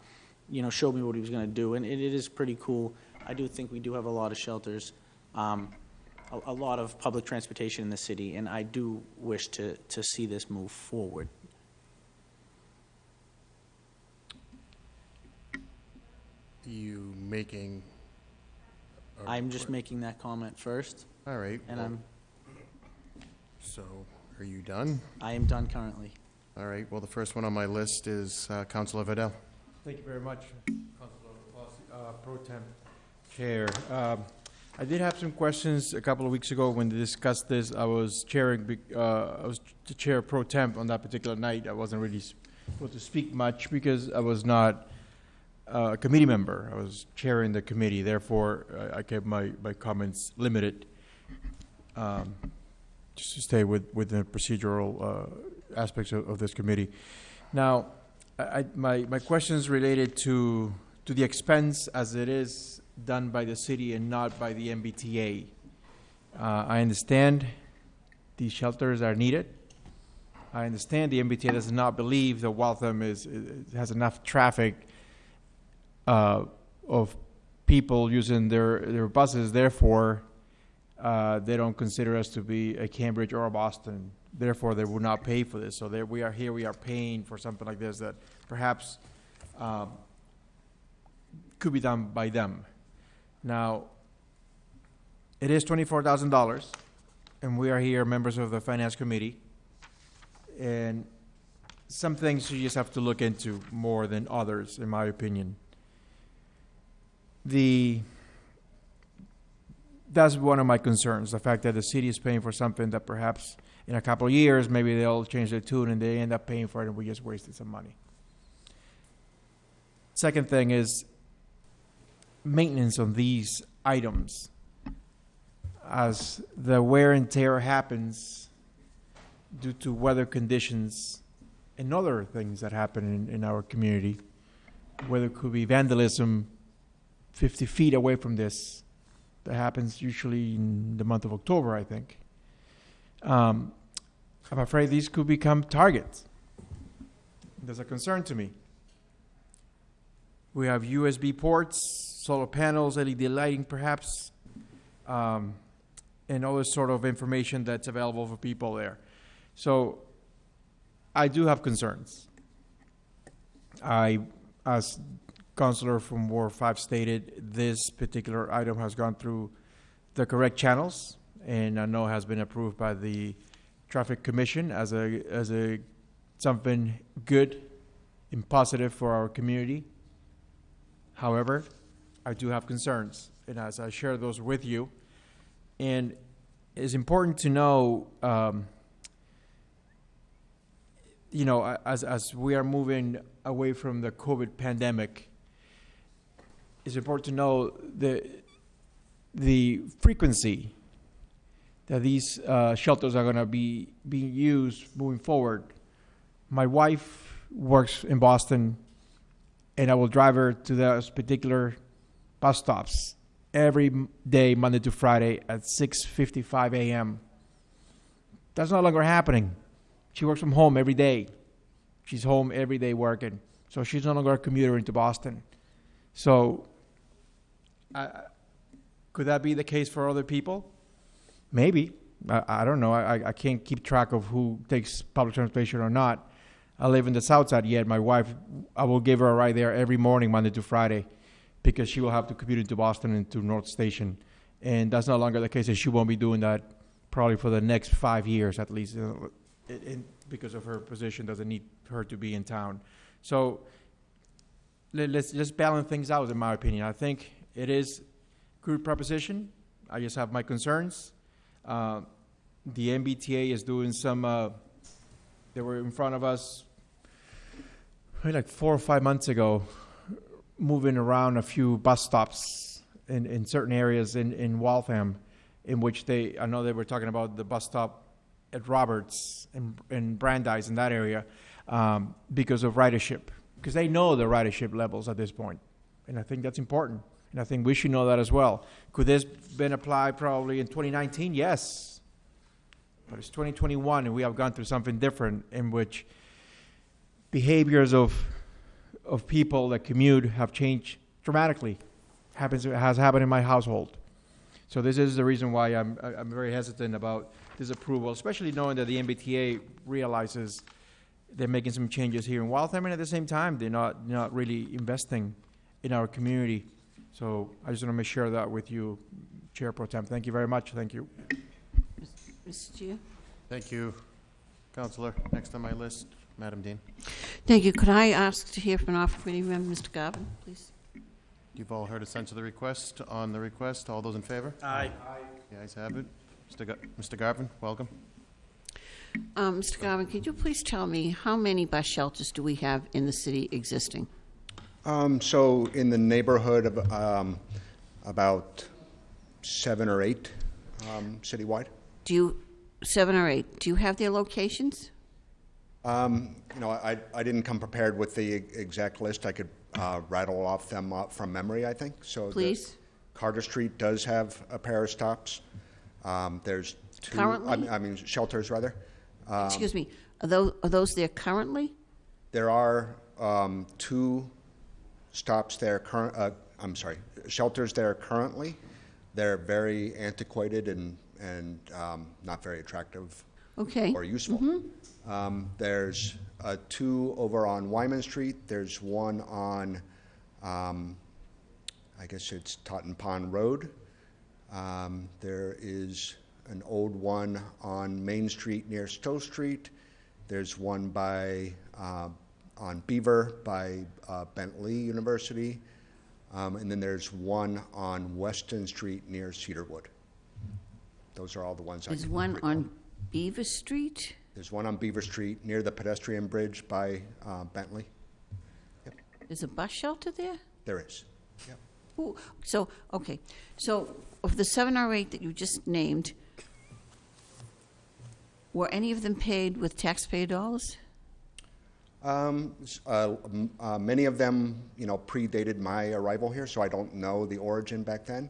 [SPEAKER 4] you know, showed me what he was gonna do, and it, it is pretty cool. I do think we do have a lot of shelters, um, a, a lot of public transportation in the city, and I do wish to, to see this move forward.
[SPEAKER 3] You making? a-
[SPEAKER 4] I'm just making that comment first,
[SPEAKER 3] All right.
[SPEAKER 4] and
[SPEAKER 3] well,
[SPEAKER 4] I'm,
[SPEAKER 3] So, are you done?
[SPEAKER 4] I am done currently.
[SPEAKER 3] All right, well, the first one on my list is uh, Counselor Vidal.
[SPEAKER 1] Thank you very much, Councilor Fossey, uh, Pro Tem Chair. Um, I did have some questions a couple of weeks ago when they discussed this. I was chairing, uh, I was the chair pro temp on that particular night. I wasn't really able to speak much because I was not uh, a committee member. I was chairing the committee, therefore, I- I kept my, my comments limited, um, just to stay with, with the procedural uh, aspects of, of this committee. Now, I- my, my questions related to, to the expense as it is done by the city and not by the MBTA. Uh, I understand these shelters are needed. I understand the MBTA does not believe that Waltham is, is- has enough traffic uh, of people using their, their buses, therefore, uh, they don't consider us to be a Cambridge or a Boston. Therefore, they will not pay for this. So there, we are here, we are paying for something like this that perhaps um, could be done by them. Now, it is twenty-four thousand dollars, and we are here, members of the Finance Committee. And some things you just have to look into more than others, in my opinion. The, that's one of my concerns, the fact that the city is paying for something that perhaps in a couple of years, maybe they'll change their tune and they end up paying for it and we just wasted some money. Second thing is maintenance on these items. As the wear and tear happens due to weather conditions and other things that happen in, in our community, whether it could be vandalism 50 feet away from this, that happens usually in the month of October, I think. Um, I'm afraid these could become targets. There's a concern to me. We have USB ports, solar panels, LED lighting perhaps, um, and all this sort of information that's available for people there. So I do have concerns. I, as Counselor from Ward Five stated, this particular item has gone through the correct channels, and I know has been approved by the Traffic Commission as a, as a, something good and positive for our community. However, I do have concerns, and as I share those with you, and it's important to know, um, you know, as, as we are moving away from the COVID pandemic, it's important to know the, the frequency that these uh, shelters are going to be being used moving forward. My wife works in Boston, and I will drive her to those particular bus stops every day, Monday to Friday, at 6:55 a.m. That's no longer happening. She works from home every day. She's home every day working, so she's no longer a commuter into Boston. So, I could that be the case for other people? Maybe. I, I don't know. I, I- I can't keep track of who takes public transportation or not. I live in the south side yet. My wife, I will give her a ride there every morning, Monday to Friday, because she will have to commute into Boston and to North Station. And that's no longer the case, and she won't be doing that probably for the next five years at least, uh, it- it- because of her position, doesn't need her to be in town. So let, let's just balance things out, in my opinion. I think it is good proposition. I just have my concerns. Uh, the MBTA is doing some. Uh, they were in front of us, like four or five months ago, moving around a few bus stops in, in certain areas in, in Waltham, in which they. I know they were talking about the bus stop at Roberts and Brandeis in that area um, because of ridership, because they know the ridership levels at this point, and I think that's important. And I think we should know that as well. Could this been applied probably in 2019? Yes. But it's 2021 and we have gone through something different in which behaviors of, of people that commute have changed dramatically. Happens, has happened in my household. So this is the reason why I'm, I- I'm very hesitant about this approval, especially knowing that the MBTA realizes they're making some changes here in Waltham, and at the same time, they're not, not really investing in our community. So I just want to make sure that with you, Chair Pro Tem. Thank you very much. Thank you.
[SPEAKER 7] Mr. Chair?
[SPEAKER 3] Thank you, Counselor. Next on my list, Madam Dean.
[SPEAKER 7] Thank you. Could I ask to hear from an offer committee member, Mr. Garvin, please?
[SPEAKER 3] You've all heard a sense of the request. On the request, all those in favor?
[SPEAKER 4] Aye.
[SPEAKER 3] The ayes have it. Mr. Gar- Mr. Garvin, welcome.
[SPEAKER 7] Um, Mr. Garvin, could you please tell me how many bus shelters do we have in the city existing?
[SPEAKER 6] Um, so in the neighborhood of, um, about seven or eight, um, citywide.
[SPEAKER 7] Do you, seven or eight, do you have their locations?
[SPEAKER 6] Um, you know, I, I didn't come prepared with the exact list. I could, uh, rattle off them uh, from memory, I think, so.
[SPEAKER 7] Please.
[SPEAKER 6] Carter Street does have a pair of stops. Um, there's two. I
[SPEAKER 7] Currently?
[SPEAKER 6] mean- I mean, shelters, rather. Um,
[SPEAKER 7] Excuse me, are those, are those there currently?
[SPEAKER 6] There are um, two stops there current, uh, I'm sorry, shelters there currently. They're very antiquated and, and um, not very attractive
[SPEAKER 7] Okay.
[SPEAKER 6] or useful. Um, There's uh, two over on Wyman Street. There's one on, um, I guess it's Totten Pond Road. Um, There is an old one on Main Street near Stowe Street. There's one by, uh, on Beaver by uh, Bentley University. Um, And then there's one on Weston Street near Cedarwood. Those are all the ones I
[SPEAKER 7] There's
[SPEAKER 6] can
[SPEAKER 7] one
[SPEAKER 6] recall.
[SPEAKER 7] on Beaver Street?
[SPEAKER 6] There's one on Beaver Street near the pedestrian bridge by uh, Bentley.
[SPEAKER 7] There's a bus shelter there?
[SPEAKER 6] There is.
[SPEAKER 7] Ooh, So, okay, so of the seven or eight that you just named, were any of them paid with taxpayer dollars?
[SPEAKER 6] Um, uh, uh, Many of them, you know, predated my arrival here, so I don't know the origin back then.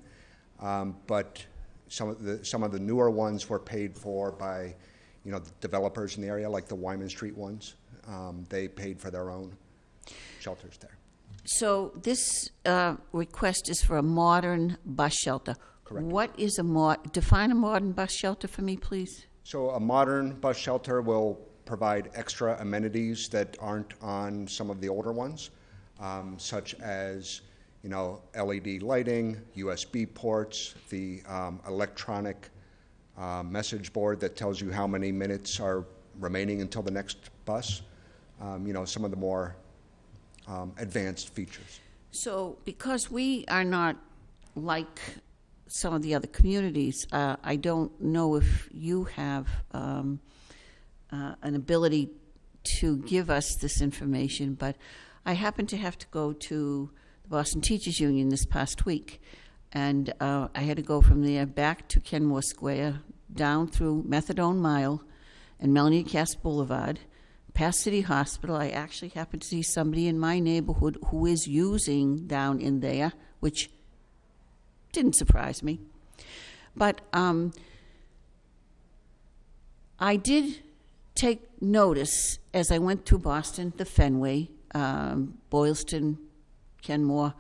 [SPEAKER 6] Um, But some of the, some of the newer ones were paid for by, you know, the developers in the area, like the Wyman Street ones. Um, They paid for their own shelters there.
[SPEAKER 7] So this uh, request is for a modern bus shelter.
[SPEAKER 6] Correct.
[SPEAKER 7] What is a mod, define a modern bus shelter for me, please?
[SPEAKER 6] So a modern bus shelter will provide extra amenities that aren't on some of the older ones, um, such as, you know, LED lighting, USB ports, the um, electronic uh, message board that tells you how many minutes are remaining until the next bus, um, you know, some of the more um, advanced features.
[SPEAKER 7] So, because we are not like some of the other communities, uh, I don't know if you have um, uh, an ability to give us this information, but I happen to have to go to Boston Teachers Union this past week, and uh, I had to go from there back to Kenmore Square, down through Methadone Mile and Melnea Cass Boulevard, past City Hospital. I actually happened to see somebody in my neighborhood who is using down in there, which didn't surprise me. But um, I did take notice as I went through Boston, the Fenway, um, Boylston, Kenmore.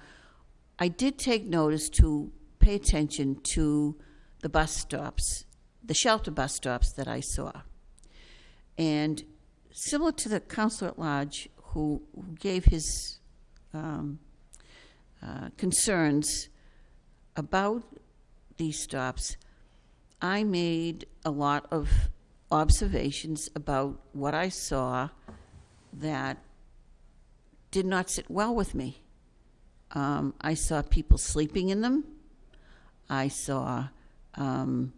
[SPEAKER 7] I did take notice to pay attention to the bus stops, the shelter bus stops that I saw. And similar to the counselor at large who, who gave his um, uh, concerns about these stops, I made a lot of observations about what I saw that did not sit well with me. Um, I saw people sleeping in them. I saw um,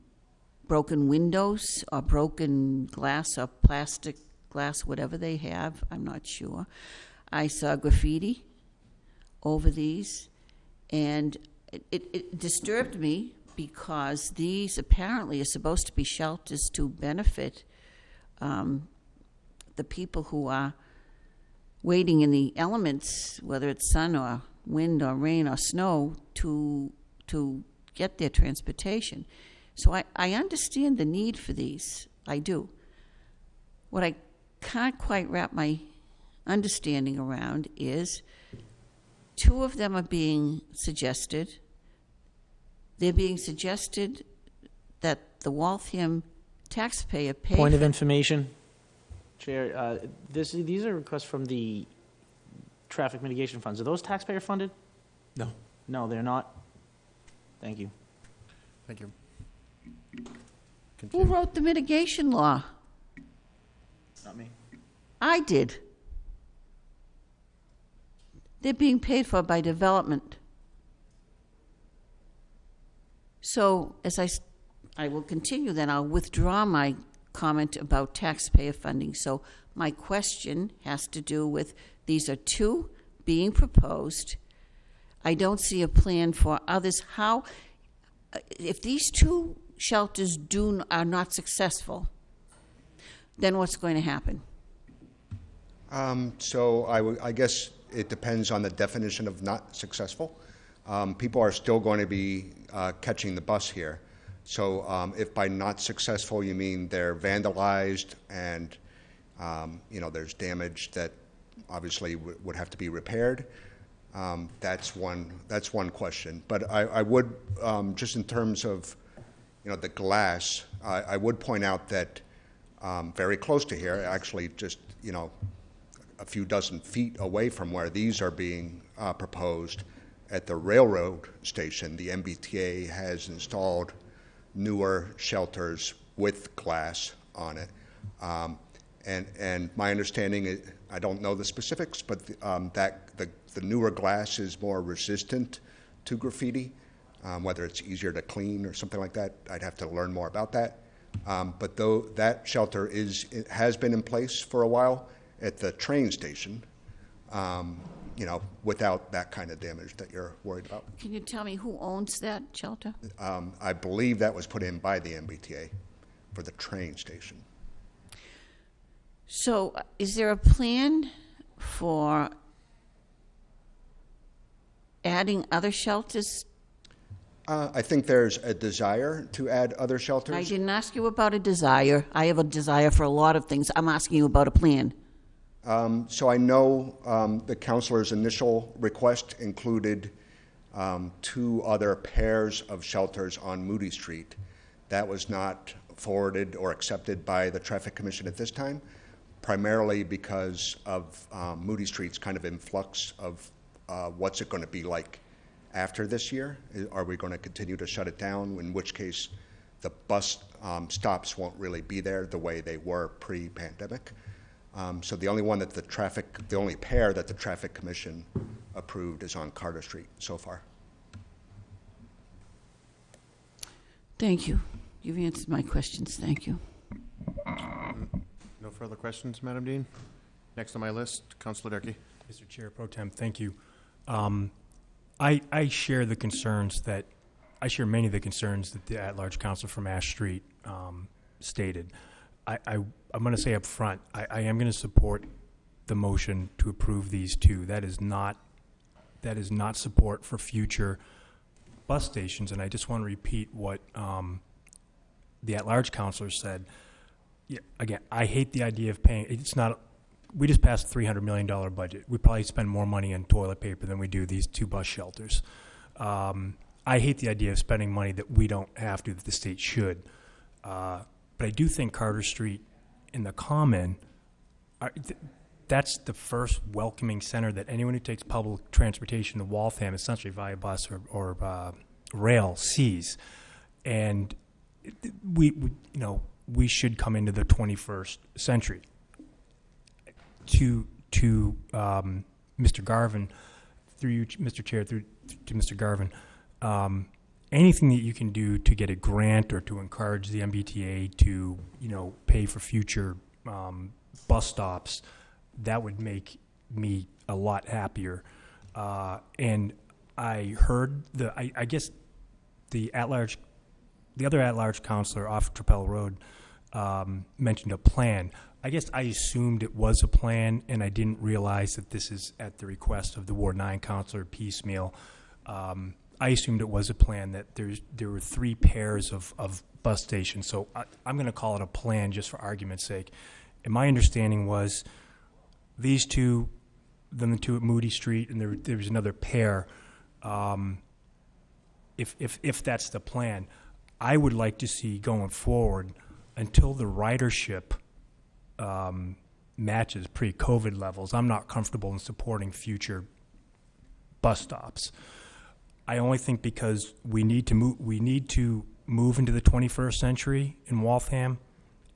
[SPEAKER 7] broken windows or broken glass or plastic glass, whatever they have, I'm not sure. I saw graffiti over these, and it, it, it disturbed me because these apparently are supposed to be shelters to benefit um, the people who are waiting in the elements, whether it's sun or wind or rain or snow, to to get their transportation. So I, I understand the need for these. I do. What I can't quite wrap my understanding around is two of them are being suggested. They're being suggested that the Waltham taxpayer pay
[SPEAKER 4] Point of information, Chair, uh, this, these are requests from the traffic mitigation funds. Are those taxpayer funded?
[SPEAKER 1] No.
[SPEAKER 4] No, they're not. Thank you.
[SPEAKER 3] Thank you.
[SPEAKER 7] Who
[SPEAKER 3] Continue.
[SPEAKER 7] wrote the mitigation law?
[SPEAKER 4] Not me.
[SPEAKER 7] I did. They're being paid for by development. So, as I, s- I will continue then, I'll withdraw my comment about taxpayer funding. So, my question has to do with, these are two being proposed. I don't see a plan for others. How, if these two shelters do, are not successful, then what's going to happen?
[SPEAKER 6] Um, So I I guess it depends on the definition of not successful. Um, People are still going to be uh, catching the bus here. So um, if by not successful, you mean they're vandalized and, um, you know, there's damage that obviously w- would have to be repaired, um, that's one, that's one question. But I I would, um, just in terms of, you know, the glass, I I would point out that um, very close to here, actually just, you know, a few dozen feet away from where these are being uh, proposed, at the railroad station, the MBTA has installed newer shelters with glass on it. Um, and, and my understanding, is, I don't know the specifics, but um, that the, the newer glass is more resistant to graffiti, um, whether it's easier to clean or something like that. I'd have to learn more about that. Um, but though that shelter is, it has been in place for a while at the train station, um, you know, without that kind of damage that you're worried about.
[SPEAKER 7] Can you tell me who owns that shelter?
[SPEAKER 6] Um, I believe that was put in by the MBTA for the train station.
[SPEAKER 7] So, uh, is there a plan for adding other shelters?
[SPEAKER 6] Uh, I think there's a desire to add other shelters.
[SPEAKER 7] I didn't ask you about a desire. I have a desire for a lot of things. I'm asking you about a plan.
[SPEAKER 6] Um, so I know um, the counselor's initial request included um, two other pairs of shelters on Moody Street. That was not forwarded or accepted by the Traffic Commission at this time, primarily because of um, Moody Street's kind of influx of uh, what's it going to be like after this year? Are we going to continue to shut it down, in which case the bus um, stops won't really be there the way they were pre-pandemic? Um, So the only one that the traffic, the only pair that the Traffic Commission approved is on Carter Street so far.
[SPEAKER 7] Thank you. You've answered my questions. Thank you.
[SPEAKER 3] No further questions, Madam Dean? Next on my list, Counselor Durkee.
[SPEAKER 8] Mr. Chair Pro Tem, thank you. Um, I, I share the concerns that, I share many of the concerns that the at-large council from Ash Street um, stated. I, I, I'm going to say up front, I, I am going to support the motion to approve these two. That is not, that is not support for future bus stations, and I just want to repeat what um, the at-large counselor said. Yeah, again, I hate the idea of paying, it's not, we just passed a three hundred million dollar budget. We probably spend more money on toilet paper than we do these two bus shelters. Um, I hate the idea of spending money that we don't have to, that the state should. Uh, but I do think Carter Street in the Common, are, th- that's the first welcoming center that anyone who takes public transportation to Waltham, essentially via bus or, or uh, rail, sees. And we, we, you know, we should come into the 21st century to to um, Mr. Garvin, through you, Mr. Chair, through to Mr. Garvin, um, anything that you can do to get a grant or to encourage the MBTA to, you know, pay for future um, bus stops, that would make me a lot happier. Uh, and I heard the, I, I guess, the at-large, the other at-large counselor off Trapelo Road um, mentioned a plan. I guess I assumed it was a plan, and I didn't realize that this is at the request of the Ward Nine counselor piecemeal. Um, I assumed it was a plan that there's there were three pairs of, of bus stations. So I, I'm going to call it a plan just for argument's sake. And my understanding was these two, then the two at Moody Street, and there there was another pair. Um, if if if that's the plan, I would like to see going forward until the ridership um, matches pre-COVID levels. I'm not comfortable in supporting future bus stops. I only think because we need to move, we need to move into the 21st century in Waltham,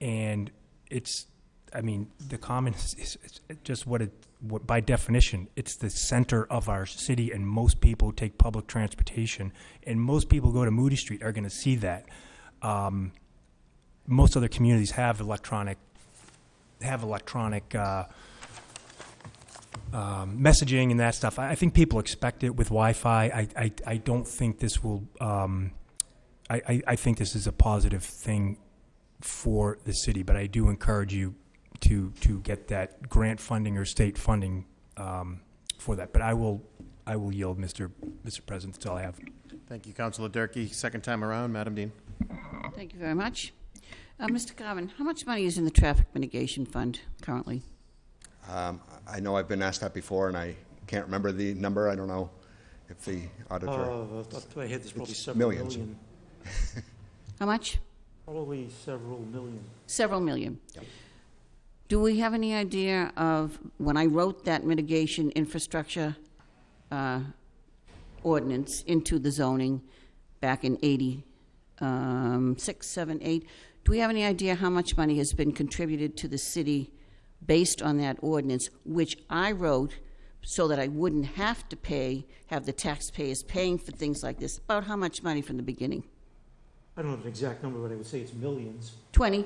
[SPEAKER 8] and it's, I mean, the common [laughs] is, is, just what it, what by definition, it's the center of our city, and most people take public transportation, and most people go to Moody Street are going to see that. Um, most other communities have electronic have electronic uh, um, messaging and that stuff. I, I think people expect it with Wi-Fi. I, I, I don't think this will. Um, I, I, I think this is a positive thing for the city, but I do encourage you to to get that grant funding or state funding um, for that. But I will I will yield, Mr. Mr. President. That's all I have.
[SPEAKER 3] Thank you, Counselor Durkee. Second time around, Madam Dean.
[SPEAKER 7] Thank you very much. Uh, Mr. Garvin, how much money is in the traffic mitigation fund currently?
[SPEAKER 6] Um, I know I've been asked that before, and I can't remember the number. I don't know if the
[SPEAKER 2] Uh,
[SPEAKER 6] auditor.
[SPEAKER 2] off the top of my head, there's probably
[SPEAKER 6] It's
[SPEAKER 2] several
[SPEAKER 6] millions.
[SPEAKER 2] million. [laughs]
[SPEAKER 7] How much?
[SPEAKER 2] Probably several million.
[SPEAKER 7] Several million.
[SPEAKER 6] Yep.
[SPEAKER 7] Do we have any idea of, when I wrote that mitigation infrastructure uh, ordinance into the zoning back in 86, 7, 8, do we have any idea how much money has been contributed to the city based on that ordinance, which I wrote so that I wouldn't have to pay, have the taxpayers paying for things like this? About how much money from the beginning?
[SPEAKER 2] I don't have an exact number, but I would say it's millions.
[SPEAKER 7] 20,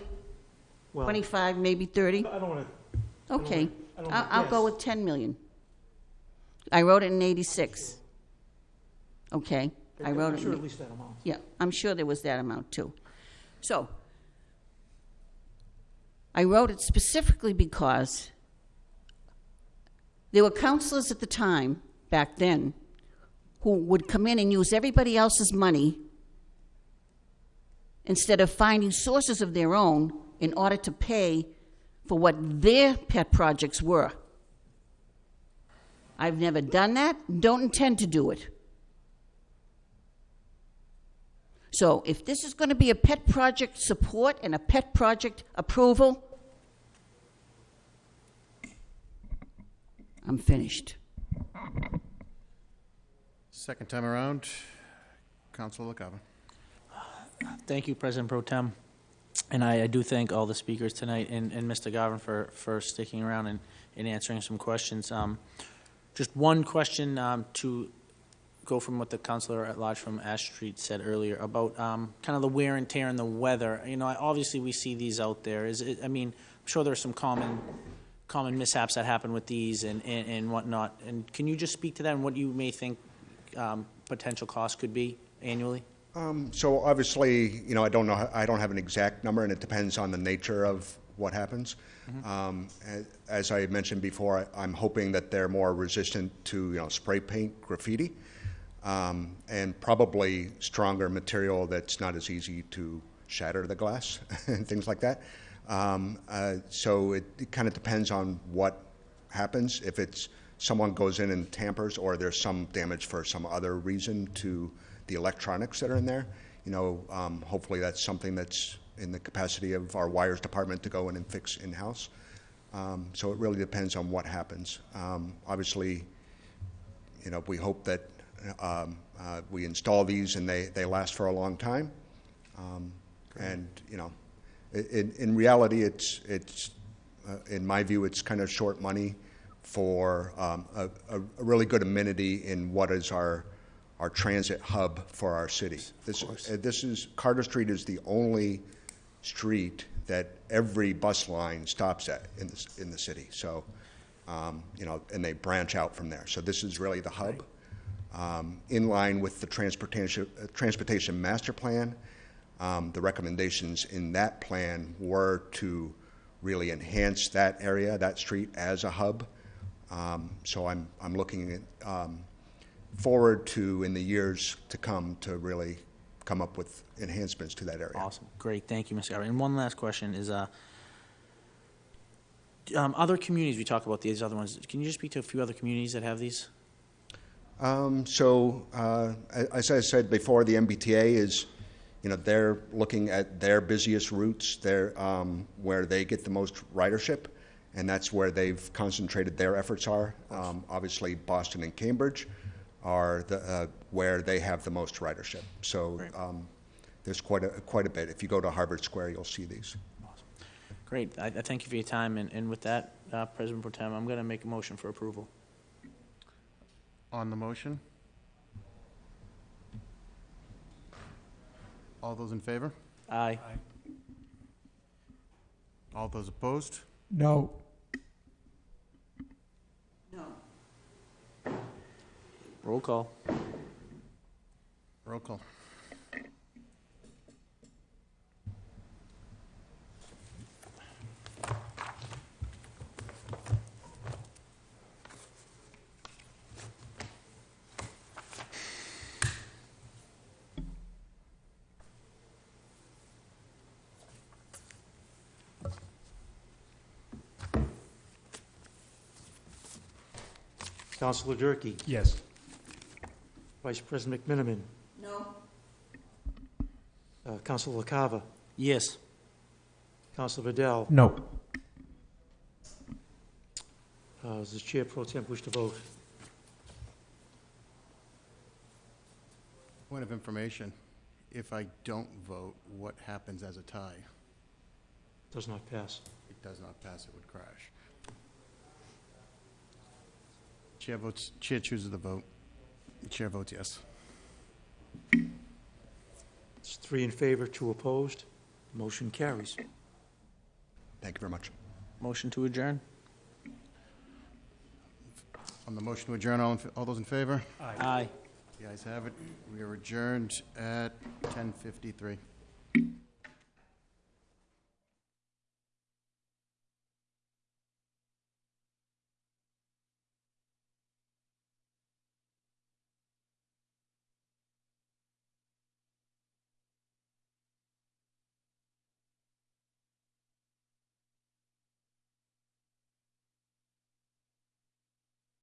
[SPEAKER 2] Well,
[SPEAKER 7] 25, maybe 30?
[SPEAKER 2] I don't want to,
[SPEAKER 7] Okay,
[SPEAKER 2] I don't
[SPEAKER 7] I'll,
[SPEAKER 2] wanna
[SPEAKER 7] I'll go
[SPEAKER 2] guess.
[SPEAKER 7] with 10 million. I wrote it in 86. Okay, I wrote
[SPEAKER 2] I'm
[SPEAKER 7] it,
[SPEAKER 2] sure at
[SPEAKER 7] in-
[SPEAKER 2] least that amount.
[SPEAKER 7] yeah, I'm sure there was that amount too. So, I wrote it specifically because there were counselors at the time, back then, who would come in and use everybody else's money instead of finding sources of their own in order to pay for what their pet projects were. I've never done that, don't intend to do it. So if this is going to be a pet project support and a pet project approval, I'm finished.
[SPEAKER 3] Second time around, Counselor LaCava.
[SPEAKER 4] Thank you, President Pro Tem. And I, I do thank all the speakers tonight and, and Mr. Garvin for, for sticking around and, and answering some questions. Um, just one question, um, to go from what the counselor at large from Ash Street said earlier about, um, kind of the wear and tear and the weather. You know, obviously we see these out there. Is it, I mean, I'm sure there's some common, common mishaps that happen with these and, and, and whatnot. And can you just speak to that and what you may think, um, potential cost could be annually?
[SPEAKER 6] Um, So obviously, you know, I don't know, I don't have an exact number, and it depends on the nature of what happens. Um, As I mentioned before, I- I'm hoping that they're more resistant to, you know, spray paint, graffiti, um, and probably stronger material that's not as easy to shatter the glass [laughs] and things like that. Um, uh, So it kind of depends on what happens. If it's, someone goes in and tampers, or there's some damage for some other reason to the electronics that are in there, you know, um, hopefully that's something that's in the capacity of our wires department to go in and fix in-house. Um, So it really depends on what happens. Um, Obviously, you know, we hope that um, uh, we install these and they, they last for a long time. Um, And, you know, in, in reality, it's, it's, uh, in my view, it's kind of short money for um, a, a really good amenity in what is our, our transit hub for our city. This, uh, this is, Carter Street is the only street that every bus line stops at in the, in the city. So, um, you know, and they branch out from there. So this is really the hub. Um, In line with the transportation, uh, transportation master plan, um, the recommendations in that plan were to really enhance that area, that street as a hub. Um, So I'm, I'm looking at, um, forward to, in the years to come, to really come up with enhancements to that area.
[SPEAKER 4] Awesome, great, thank you, Mr. Garvin. And one last question is, uh, um, other communities, we talk about these other ones, can you just speak to a few other communities that have these?
[SPEAKER 6] Um, So, uh, as I said before, the MBTA is, you know, they're looking at their busiest routes, their, um, where they get the most ridership, and that's where they've concentrated their efforts are. Um, Obviously, Boston and Cambridge are the, uh, where they have the most ridership. So um, there's quite a, quite a bit. If you go to Harvard Square, you'll see these.
[SPEAKER 4] Great, I, I thank you for your time, and, and with that, uh, President Pro Tem, I'm gonna make a motion for approval.
[SPEAKER 3] On the motion? All those in favor?
[SPEAKER 4] Aye.
[SPEAKER 3] All those opposed?
[SPEAKER 2] No.
[SPEAKER 7] No.
[SPEAKER 4] Roll call.
[SPEAKER 3] Roll call.
[SPEAKER 2] Counselor Durkee,
[SPEAKER 8] Yes.
[SPEAKER 2] Vice President McMenimen,
[SPEAKER 7] No.
[SPEAKER 2] uh, Counselor LaCava,
[SPEAKER 4] Yes.
[SPEAKER 2] Counselor Vidal.
[SPEAKER 8] No.
[SPEAKER 2] Uh, Does the Chair Pro Tem wish to vote?
[SPEAKER 3] Point of information, if I don't vote, what happens as a tie?
[SPEAKER 2] Does not pass.
[SPEAKER 3] It does not pass, it would crash. Chair votes, chair chooses the vote. Chair votes yes.
[SPEAKER 2] It's three in favor, two opposed. Motion carries.
[SPEAKER 6] Thank you very much.
[SPEAKER 4] Motion to adjourn?
[SPEAKER 3] On the motion to adjourn, all, in all those in favor?
[SPEAKER 4] Aye.
[SPEAKER 3] The ayes have it. We are adjourned at 10:53.